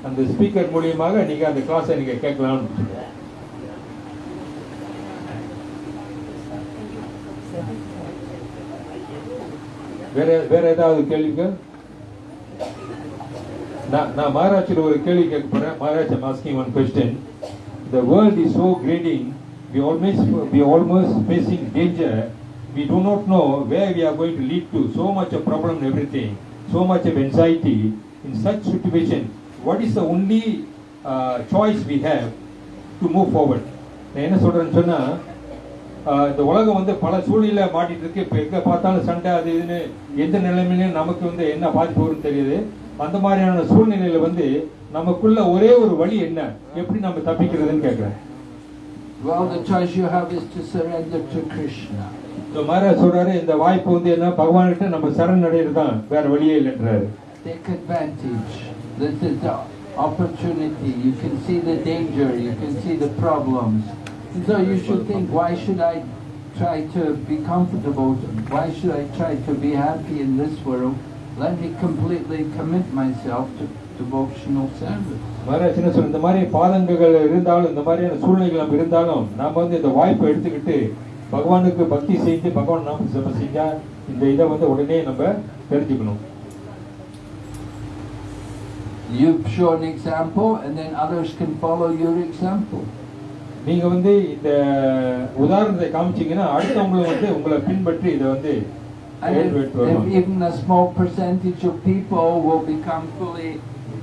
அந்த ஸ்பீக்கர் மூலியமாக நீங்க அந்த கிளாஸை நீங்கள் கேட்கலாம்னு வேற வேற ஏதாவது கேள்விங்க நான் நான் மகாராஜில் ஒரு கேள்வி கேட்க போறேன். Maharashtra masking one question the world is so grading we almost we almost facing danger we do not know where we are going to lead to so much of problem and everything so much of anxiety in such situation what is the only uh, choice we have to move forward நான் என்ன சொல்றேன்னு சொன்னா இந்த உலகம் வந்து பல சூழ்நிலை மாட்டிட்டு இருக்கு இப்ப எங்க பார்த்தாலும் சண்டை அது இதுன்னு எந்த நிலைமையிலும் நமக்கு வந்து என்ன பாதிப்பு வரும்னு தெரியுது அந்த மாதிரியான சூழ்நிலையில வந்து நமக்குள்ள ஒரே ஒரு வழி என்ன எப்படி நம்ம தப்பிக்கிறதுன்னு கேக்குறேன் Well, the choice you have is to surrender to Krishna. இந்த மகாராஜ் சொல்றாரு இந்த வாய்ப்பு வந்து என்ன பகவான்கிட்ட நம்ம சரணடைறது தான் வேற வழியே இல்லைன்றாரு Take advantage. This is the opportunity. You can see the danger, you can see the problems. And so you should think, why should I try to be comfortable? Why should I try to be happy in this world? Let me completely commit myself to devotional service. Maharaj என்ன சொல்ற இந்த மாதிரி பாதங்கள் இருந்தாலும் இந்த மாதிரியான சூழ்நிலைகள் இருந்தாலும் நாம வந்து இந்த வாய்ப்பை எடுத்துக்கிட்டு பகவானுக்கு பக்தி செஞ்சு பகவான் நாம ஜெபம் செஞ்சா இந்த இதை வந்து உடனே நம்ம தெரிஞ்சுக்கணும் You've shown example and then others can follow your example. நீங்க வந்து இந்த உதாரணத்தை காமிச்சீங்கன்னா அடுத்தவங்களும் வந்து உங்களை பின்பற்றி இதை வந்து if, ஏற்றுவிட்டு if வருவாங்க. even a small percentage of people will become fully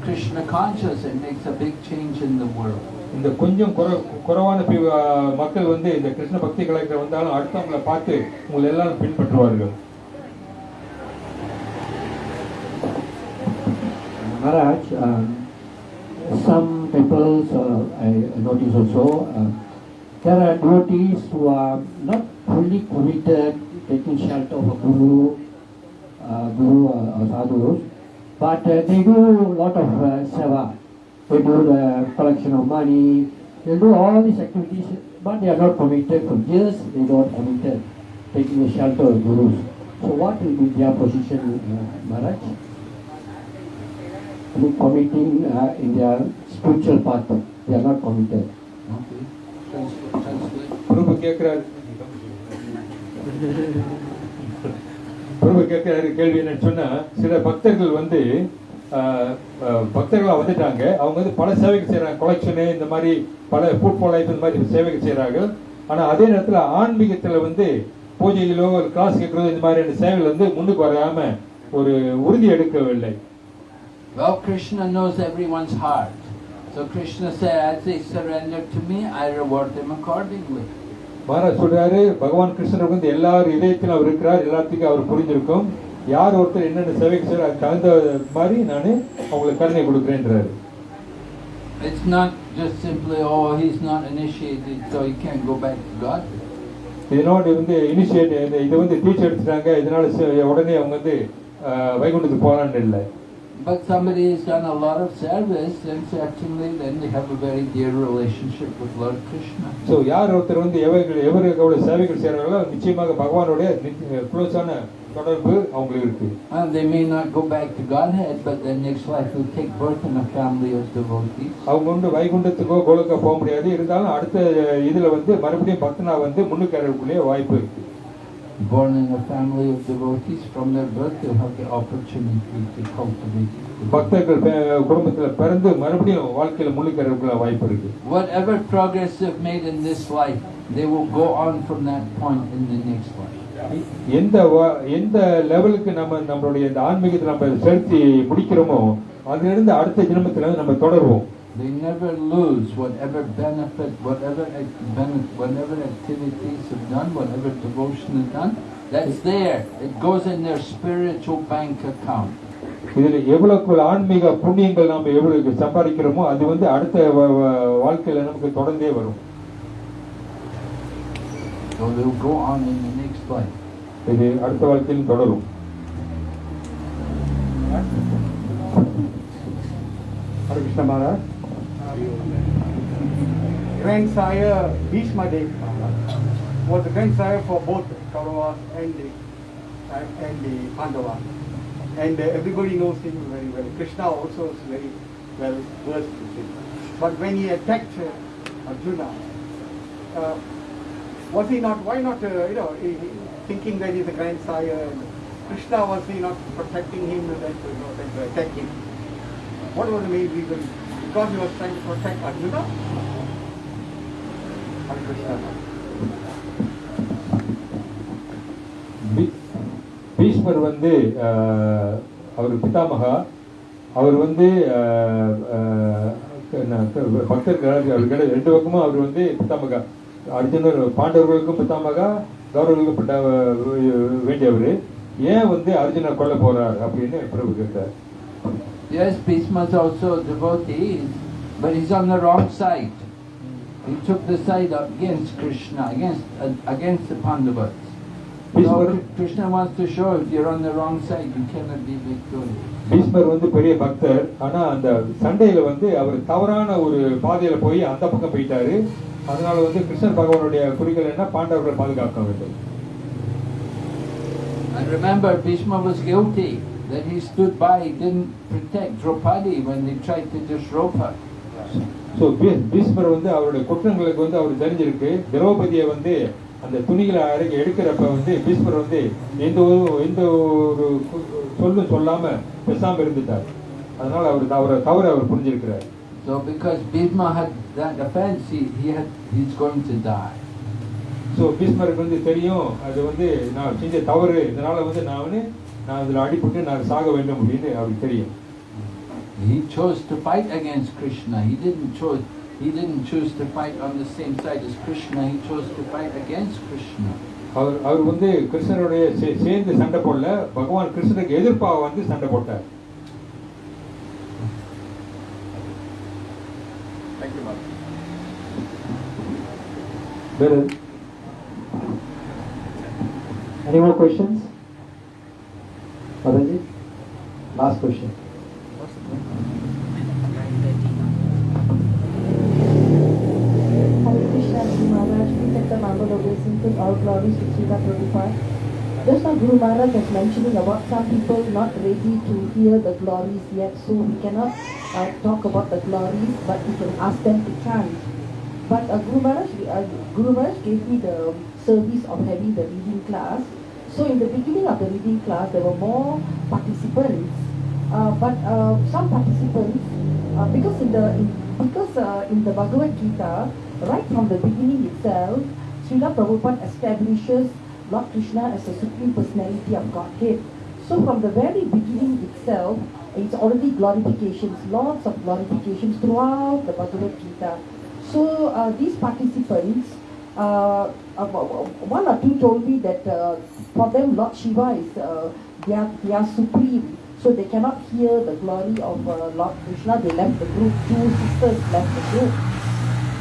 Krishna conscious, it makes a big change in the world. இந்த கொஞ்சம் குறை- குறைவான பி- ஆ, மக்கள் வந்து இந்த கிருஷ்ண பக்தி கலைஞர் வந்தாலும் அடுத்தவங்களை பார்த்து உங்களை எல்லாரும் பின்பற்றுவார்கள் Maharaj, um, some temples, uh, I notice also, uh, there are devotees who are not fully committed, taking shelter of a guru, uh, guru or, or sadhus, but uh, they do a lot of uh, seva. They do the collection of money, they do all these activities, but they are not committed for years, they are not committed, taking the shelter of gurus. So what will be their position, uh, Maharaj? I mean, committing uh, in their spiritual path, they are not committed. Okay. Translate. Translate. பிரபு கேட்கிறாரு கேள்வி என்னன்னு சொன்னா சில பக்தர்கள் வந்து பக்தர்களாக வந்துட்டாங்க அவங்க வந்து பல சேவைகள் செய்யறாங்க கொலெக்ஷனு இந்த மாதிரி பல ஃபுட் லைஃப் இந்த மாதிரி சேவைகள் செய்யறாங்க ஆனால் அதே நேரத்தில் ஆன்மீகத்தில் வந்து பூஜையிலோ கிளாஸ் கேட்கறதோ இந்த மாதிரியான சேவைகள் வந்து முன்னுக்கு வராம ஒரு உறுதி எடுக்கவில்லை Well, Krishna knows everyone's heart. So Krishna said, as they surrender to me, I reward them accordingly. Maharaj சொல்றாரு பகவான் கிருஷ்ணர் வந்து எல்லாரும் இதயத்தில் அவர் இருக்கிறார் எல்லாத்துக்கும் அவர் புரிஞ்சிருக்கும். யார் ஒருத்தர் என்னென்ன சேவைக்கு செய்யறாரு அதுக்கு தகுந்த மாதிரி நான் அவங்களுக்கு கருணை கொடுக்குறேன்றாரு. It's not just simply, oh, he's not initiated, so he can't go back to God. இதனோடு வந்து இனிஷியேட் இதை வந்து டீச்சர் எடுத்துட்டாங்க இதனால உடனே அவங்க வந்து வைகுண்டத்துக்கு போகலான்னு இல்லை. But somebody has done a lot of service, and certainly then they have a very dear relationship with Lord Krishna. So யார் ஒருத்தர் வந்து எவர்கள் எவ்வளவு சேவைகள் செய்கிறாங்களோ நிச்சயமாக பகவானுடைய க்ளோஸான தொடர்பு அவங்களுக்கு இருக்கு And they may not go back to Godhead, but their next life will take birth in a family of devotees. அவங்க வந்து வைகுண்டத்துக்கோ கோலுக்கோ போக முடியாது இருந்தாலும் அடுத்த இதுல வந்து மறுபடியும் பக்தனா வந்து முன்னுக்கு வாய்ப்பு இருக்கு Born in a family of devotees, from their birth they'll have the opportunity to cultivate. பக்தர்கள் குடும்பத்துல பிறந்து மறுபடியும் வாழ்க்கையில வரக்கூடிய வாய்ப்பு இருக்கு Whatever progress they've made in this life, they will go on from that point in the next life. எந்த எந்த லெவலுக்கு நம்ம நம்மளுடைய இந்த ஆன்மீகத்தை நம்ம செலுத்தி முடிக்கிறோமோ அதுல இருந்து அடுத்த ஜென்மத்துல நம்ம தொடருவோம் They never lose whatever benefit, whatever benefit, whatever activities have done, whatever devotion is done. That's there. It goes in their spiritual bank account. இதுல எவ்வளவுக்கு ஆன்மீக புண்ணியங்கள் நாம எவ்வளவு சம்பாதிக்கிறோமோ அது வந்து அடுத்த வாழ்க்கையில நமக்கு தொடர்ந்தே வரும் So they'll go on in the next life. இது அடுத்த வாழ்க்கையிலும் தொடரும் Hare Krishna Maharaj. Grandsire Bhishma Dev Maharaj was the grandsire for both Kauravas and the, and, the Pandavas. And uh, everybody knows him very well. Krishna also is very well versed with him. But when he attacked uh, Arjuna, uh, was he not, why not, uh, you know, he, thinking that he's a grandsire, and Krishna was he not protecting him and then to, you know, then to attack him? What was the main reason? Because he was trying to protect Arjuna? Hare Krishna. பீஷ்மர் வந்து அவர் பிதாமகா அவர் வந்து பக்தர் ஆஹ், பக்தர்கள் ரெண்டு பக்கமும் அவர் வந்து பிதாமகா அர்ஜுனர் பாண்டவர்களுக்கும் பிதாமகா கௌரவர்களுக்கும் வேண்டியவர் ஏன் வந்து அர்ஜுனர் கொல்ல போறார் அப்படின்னு பிரபு கேட்டார் Yes, Bhishma's also a devotee, but he's on the wrong side. He took the side against Krishna, against uh, against the Pandavas. So Krishna wants to show if you're on the wrong side, you cannot be victorious. பீஷ்மர் வந்து பெரிய பக்தர் ஆனா அந்த And remember, Bhishma was guilty. That he stood by, he didn't protect Draupadi when they tried to disrobe her. So Bhishmar வந்து அவருடைய குற்றங்களுக்கு வந்து அவர் தெரிஞ்சிருக்கு திரௌபதியை வந்து அந்த துணிகளை அரைக்க எடுக்கிறப்ப வந்து பீஷ்மர் வந்து எந்த ஒரு எந்த ஒரு சொல்லும் சொல்லாம பேசாம இருந்துட்டார் அதனால அவர் அவரை தவறு அவர் புரிஞ்சிருக்கிறார் So because Bhishma had that offense, he, he had, he's going to die. So பீஷ்மருக்கு வந்து தெரியும் அது வந்து நான் செஞ்ச தவறு இதனால வந்து நான் வந்து நான் அதில் அடிபட்டு நான் சாக வேண்டும் அப்படின்னு அவருக்கு தெரியும் He chose to fight against Krishna. He didn't choose. He didn't choose to fight on the same side as Krishna. He chose to fight against Krishna. அவர் அவர் வந்து கிருஷ்ணருடைய சே- சேர்ந்து சண்டை போடல பகவான் கிருஷ்ணருக்கு எதிர்ப்பா வந்து சண்டை போட்டார் Thank you, Maharaj. There is. Any more questions? Mataji? Last question. Just now Guru Maharaj was mentioning about some people not ready to hear the glories yet, so we cannot uh, talk about the glories, but we can ask them to chant. But uh, Guru, Maharaj, uh, Guru Maharaj gave me the service of having the reading class. So in the beginning of the reading class, there were more participants, uh, but uh, some participants, uh, because in the in, because uh, in the Bhagavad Gita, right from the beginning itself, Srila Prabhupada establishes Lord Krishna as the supreme personality of Godhead. So from the very beginning itself, it's already glorifications, lots of glorifications throughout the Bhagavad Gita. So uh, these participants, uh, one or two told me that for them Lord Shiva is uh, their, their supreme, so they cannot hear the glory of uh, Lord Krishna, they left the group. Two sisters left the group.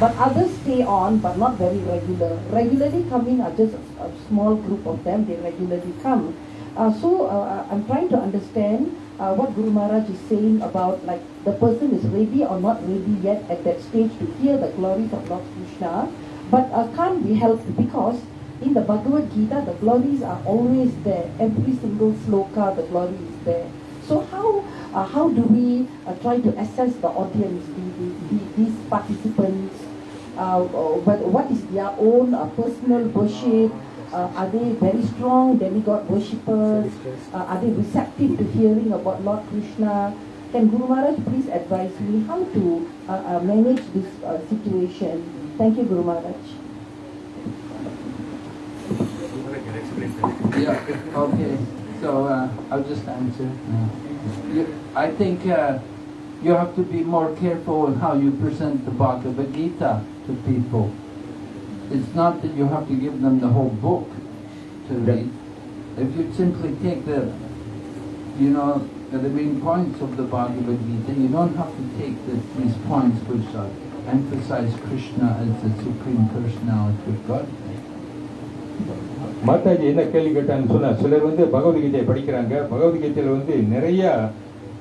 But others stay on, but not very regular. Regularly coming are just a, a small group of them. They regularly come. Uh, so uh, I'm trying to understand uh, what Guru Maharaj is saying about like the person is ready or not ready yet at that stage to hear the glories of Lord Krishna, but uh, can't be helped because in the Bhagavad Gita the glories are always there. Every single sloka the glory is there. So how uh, how do we uh, try to assess the audience, the, the, the, these participants? Uh, uh, what, what is their own uh, personal worship? Uh, are they very strong demigod worshippers? Uh, are they receptive to hearing about Lord Krishna? Can Guru Maharaj please advise me how to uh, uh, manage this uh, situation? Thank you, Guru Maharaj. I can explain that. Yeah, okay. So uh, I'll just answer. You, I think uh, you have to be more careful in how you present the Bhagavad Gita to people. It's not that you have to give them the whole book to read. If you simply take the, you know, the main points of the Bhagavad Gita, you don't have to take the, these points which uh, emphasize Krishna as the Supreme Personality of Godhead. Mataji என்ன கேள்வி கேட்டாங்கன்னு சொன்னால் சிலர் வந்து பகவத்கீதையை படிக்கிறாங்க. பகவத்கீதையில் வந்து நிறைய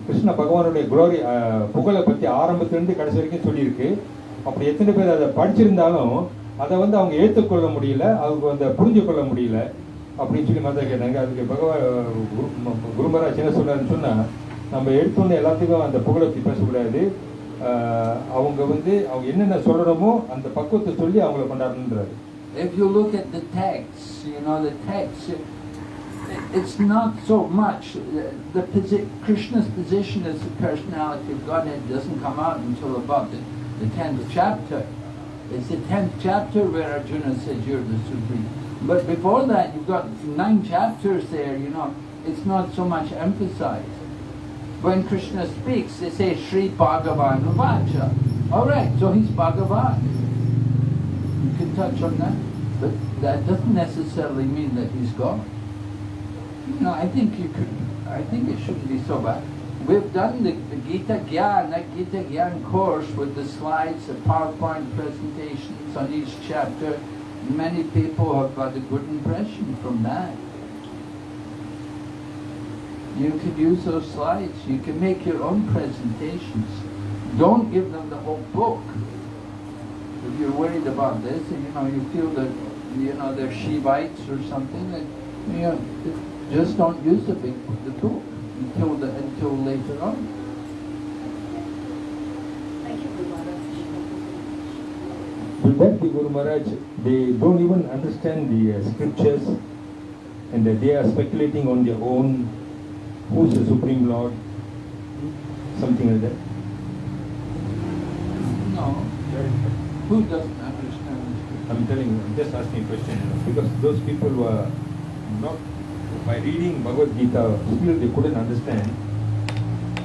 கிருஷ்ண பகவானுடைய குளோரி புகழை பற்றி ஆரம்பத்திலேருந்து கடைசி வரைக்கும் சொல்லியிருக்கு. அப்படி எத்தனை பேர் அதை படிச்சிருந்தாலும் அதை வந்து அவங்க ஏற்றுக்கொள்ள முடியல அவங்க அந்த புரிஞ்சு கொள்ள முடியல அப்படின்னு சொல்லி மாதா கேட்டாங்க. அதுக்கு பகவான் குருமராஜ் என்ன சொல்றாருன்னு சொன்னால் நம்ம எடுத்தோன்னே எல்லாத்துக்கும் அந்த புகழை பற்றி பேசக்கூடாது. அவங்க வந்து அவங்க என்னென்ன சொல்லணுமோ அந்த பக்குவத்தை சொல்லி அவங்கள கொண்டாடணுன்றாரு if you look at the text, you know, the text, it's not so much, the, the Krishna's position as the personality of Godhead doesn't come out until about the, the 10th chapter. It's the 10th chapter where Arjuna says you're the supreme. But before that, you've got nine chapters there, you know, it's not so much emphasized. When Krishna speaks, they say Sri Bhagavan Vacha. Alright, so he's Bhagavan. You can touch on that, but that doesn't necessarily mean that he's God. You know, I think you could, I think it shouldn't be so bad. We've done the, the Gita Gyan, that Gita Gyan course with the slides, the PowerPoint presentations on each chapter. Many people have got a good impression from that. You could use those slides. You can make your own presentations. Don't give them the whole book if you're worried about this and you know you feel that you know they're Shivites or something, that you know just don't use the big the book until the until later on. Thank you, Guru Maharaj. With that, the Guru Maharaj, they don't even understand the uh, scriptures and that they are speculating on their own who's the Supreme Lord, something like that. No, who doesn't understand this? I'm telling you, I'm just asking a question because those people were not, by reading Bhagavad Gita, still they couldn't understand.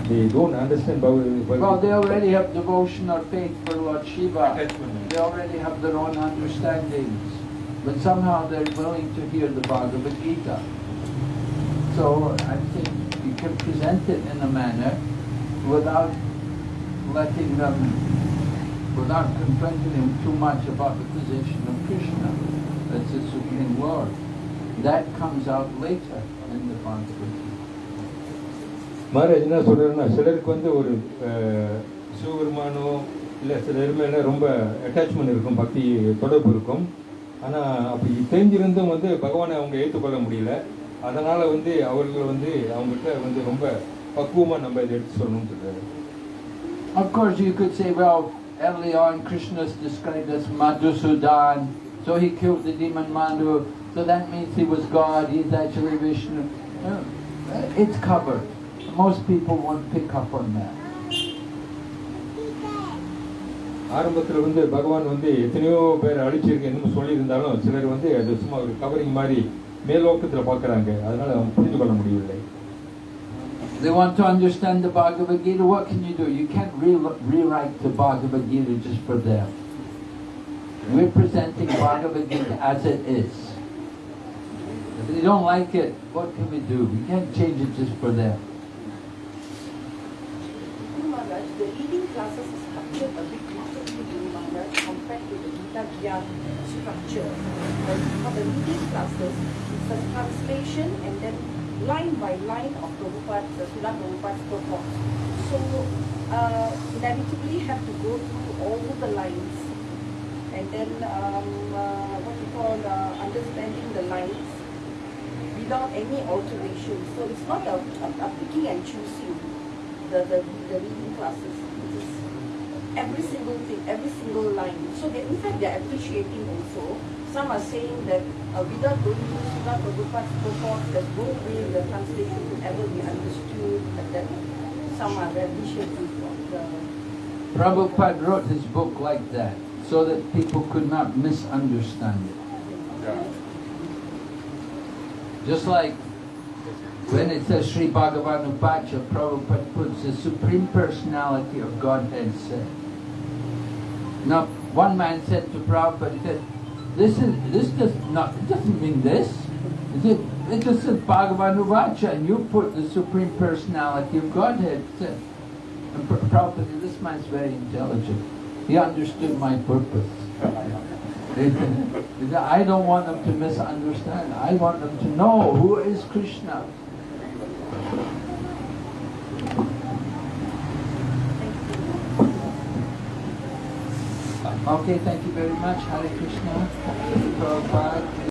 They don't understand Bhagavad Gita. Well, they already have devotion or faith for Lord Shiva. They already have their own understandings, but somehow they're willing to hear the Bhagavad Gita. So I think you can present it in a manner without letting them, without confronting them too much about the position of Krishna as the Supreme Lord. That comes out later in the Bhagavad. Maharaj என்ன சொல்றாருன்னா சிலருக்கு வந்து ஒரு சிவபெருமானோ இல்லை சிலர் மேல ரொம்ப attachment இருக்கும் பக்தி தொடர்பு இருக்கும் ஆனால் அப்படி தெரிஞ்சிருந்தும் வந்து பகவானை அவங்க ஏற்றுக்கொள்ள முடியல அதனால வந்து அவர்கள் வந்து அவங்ககிட்ட வந்து ரொம்ப பக்குவமாக நம்ம இதை எடுத்து சொல்லணும்னு சொல்றாரு Of course, you could say, well, early on Krishna is described as Madhusudan, so he killed the demon Madhu, so that means he was God, he's actually Vishnu. Uh, it's covered. Most people won't pick up on that. ஆரம்பத்தில் வந்து பகவான் வந்து எத்தனையோ பேர் அழிச்சிருக்கு என்னமோ சொல்லியிருந்தாலும் சிலர் வந்து அது சும்மா ஒரு கவரிங் மாதிரி மேலோக்கத்தில் பார்க்குறாங்க அதனால் அவங்க புரிஞ்சு கொள்ள முடியவில்லை they want to understand the Bhagavad Gita. What can you do? You can't re rewrite the Bhagavad Gita just for them. We're presenting Bhagavad Gita as it is. If they don't like it, what can we do? We can't change it just for them. Structure. But for the classes, it's a translation and then line by line of Prabhupada, Srila Prabhupada's purport. So uh, inevitably have to go through all the lines and then um, uh, what you call uh, understanding the lines without any alteration. So it's not a, a, a picking and choosing the, the, the reading classes. It is every single thing, every single line. So they, in fact, they're appreciating also. Some are saying that uh, without going to Srila Prabhupada's purport, there's no way the translation could ever be understood. And then some are of the Prabhupada wrote his book like that, so that people could not misunderstand it. Just like when it says Sri Bhagavan Uvacha, Prabhupada puts the Supreme Personality of Godhead said. Now, one man said to Prabhupada, he said, this is this does not it doesn't mean this. Said, it just says Bhagavan Uvacha, and you put the Supreme Personality of Godhead. And Pr- Prabhupada this man's very intelligent. He understood my purpose. I don't want them to misunderstand. I want them to know who is Krishna. Okay, thank you very much. Hare Krishna.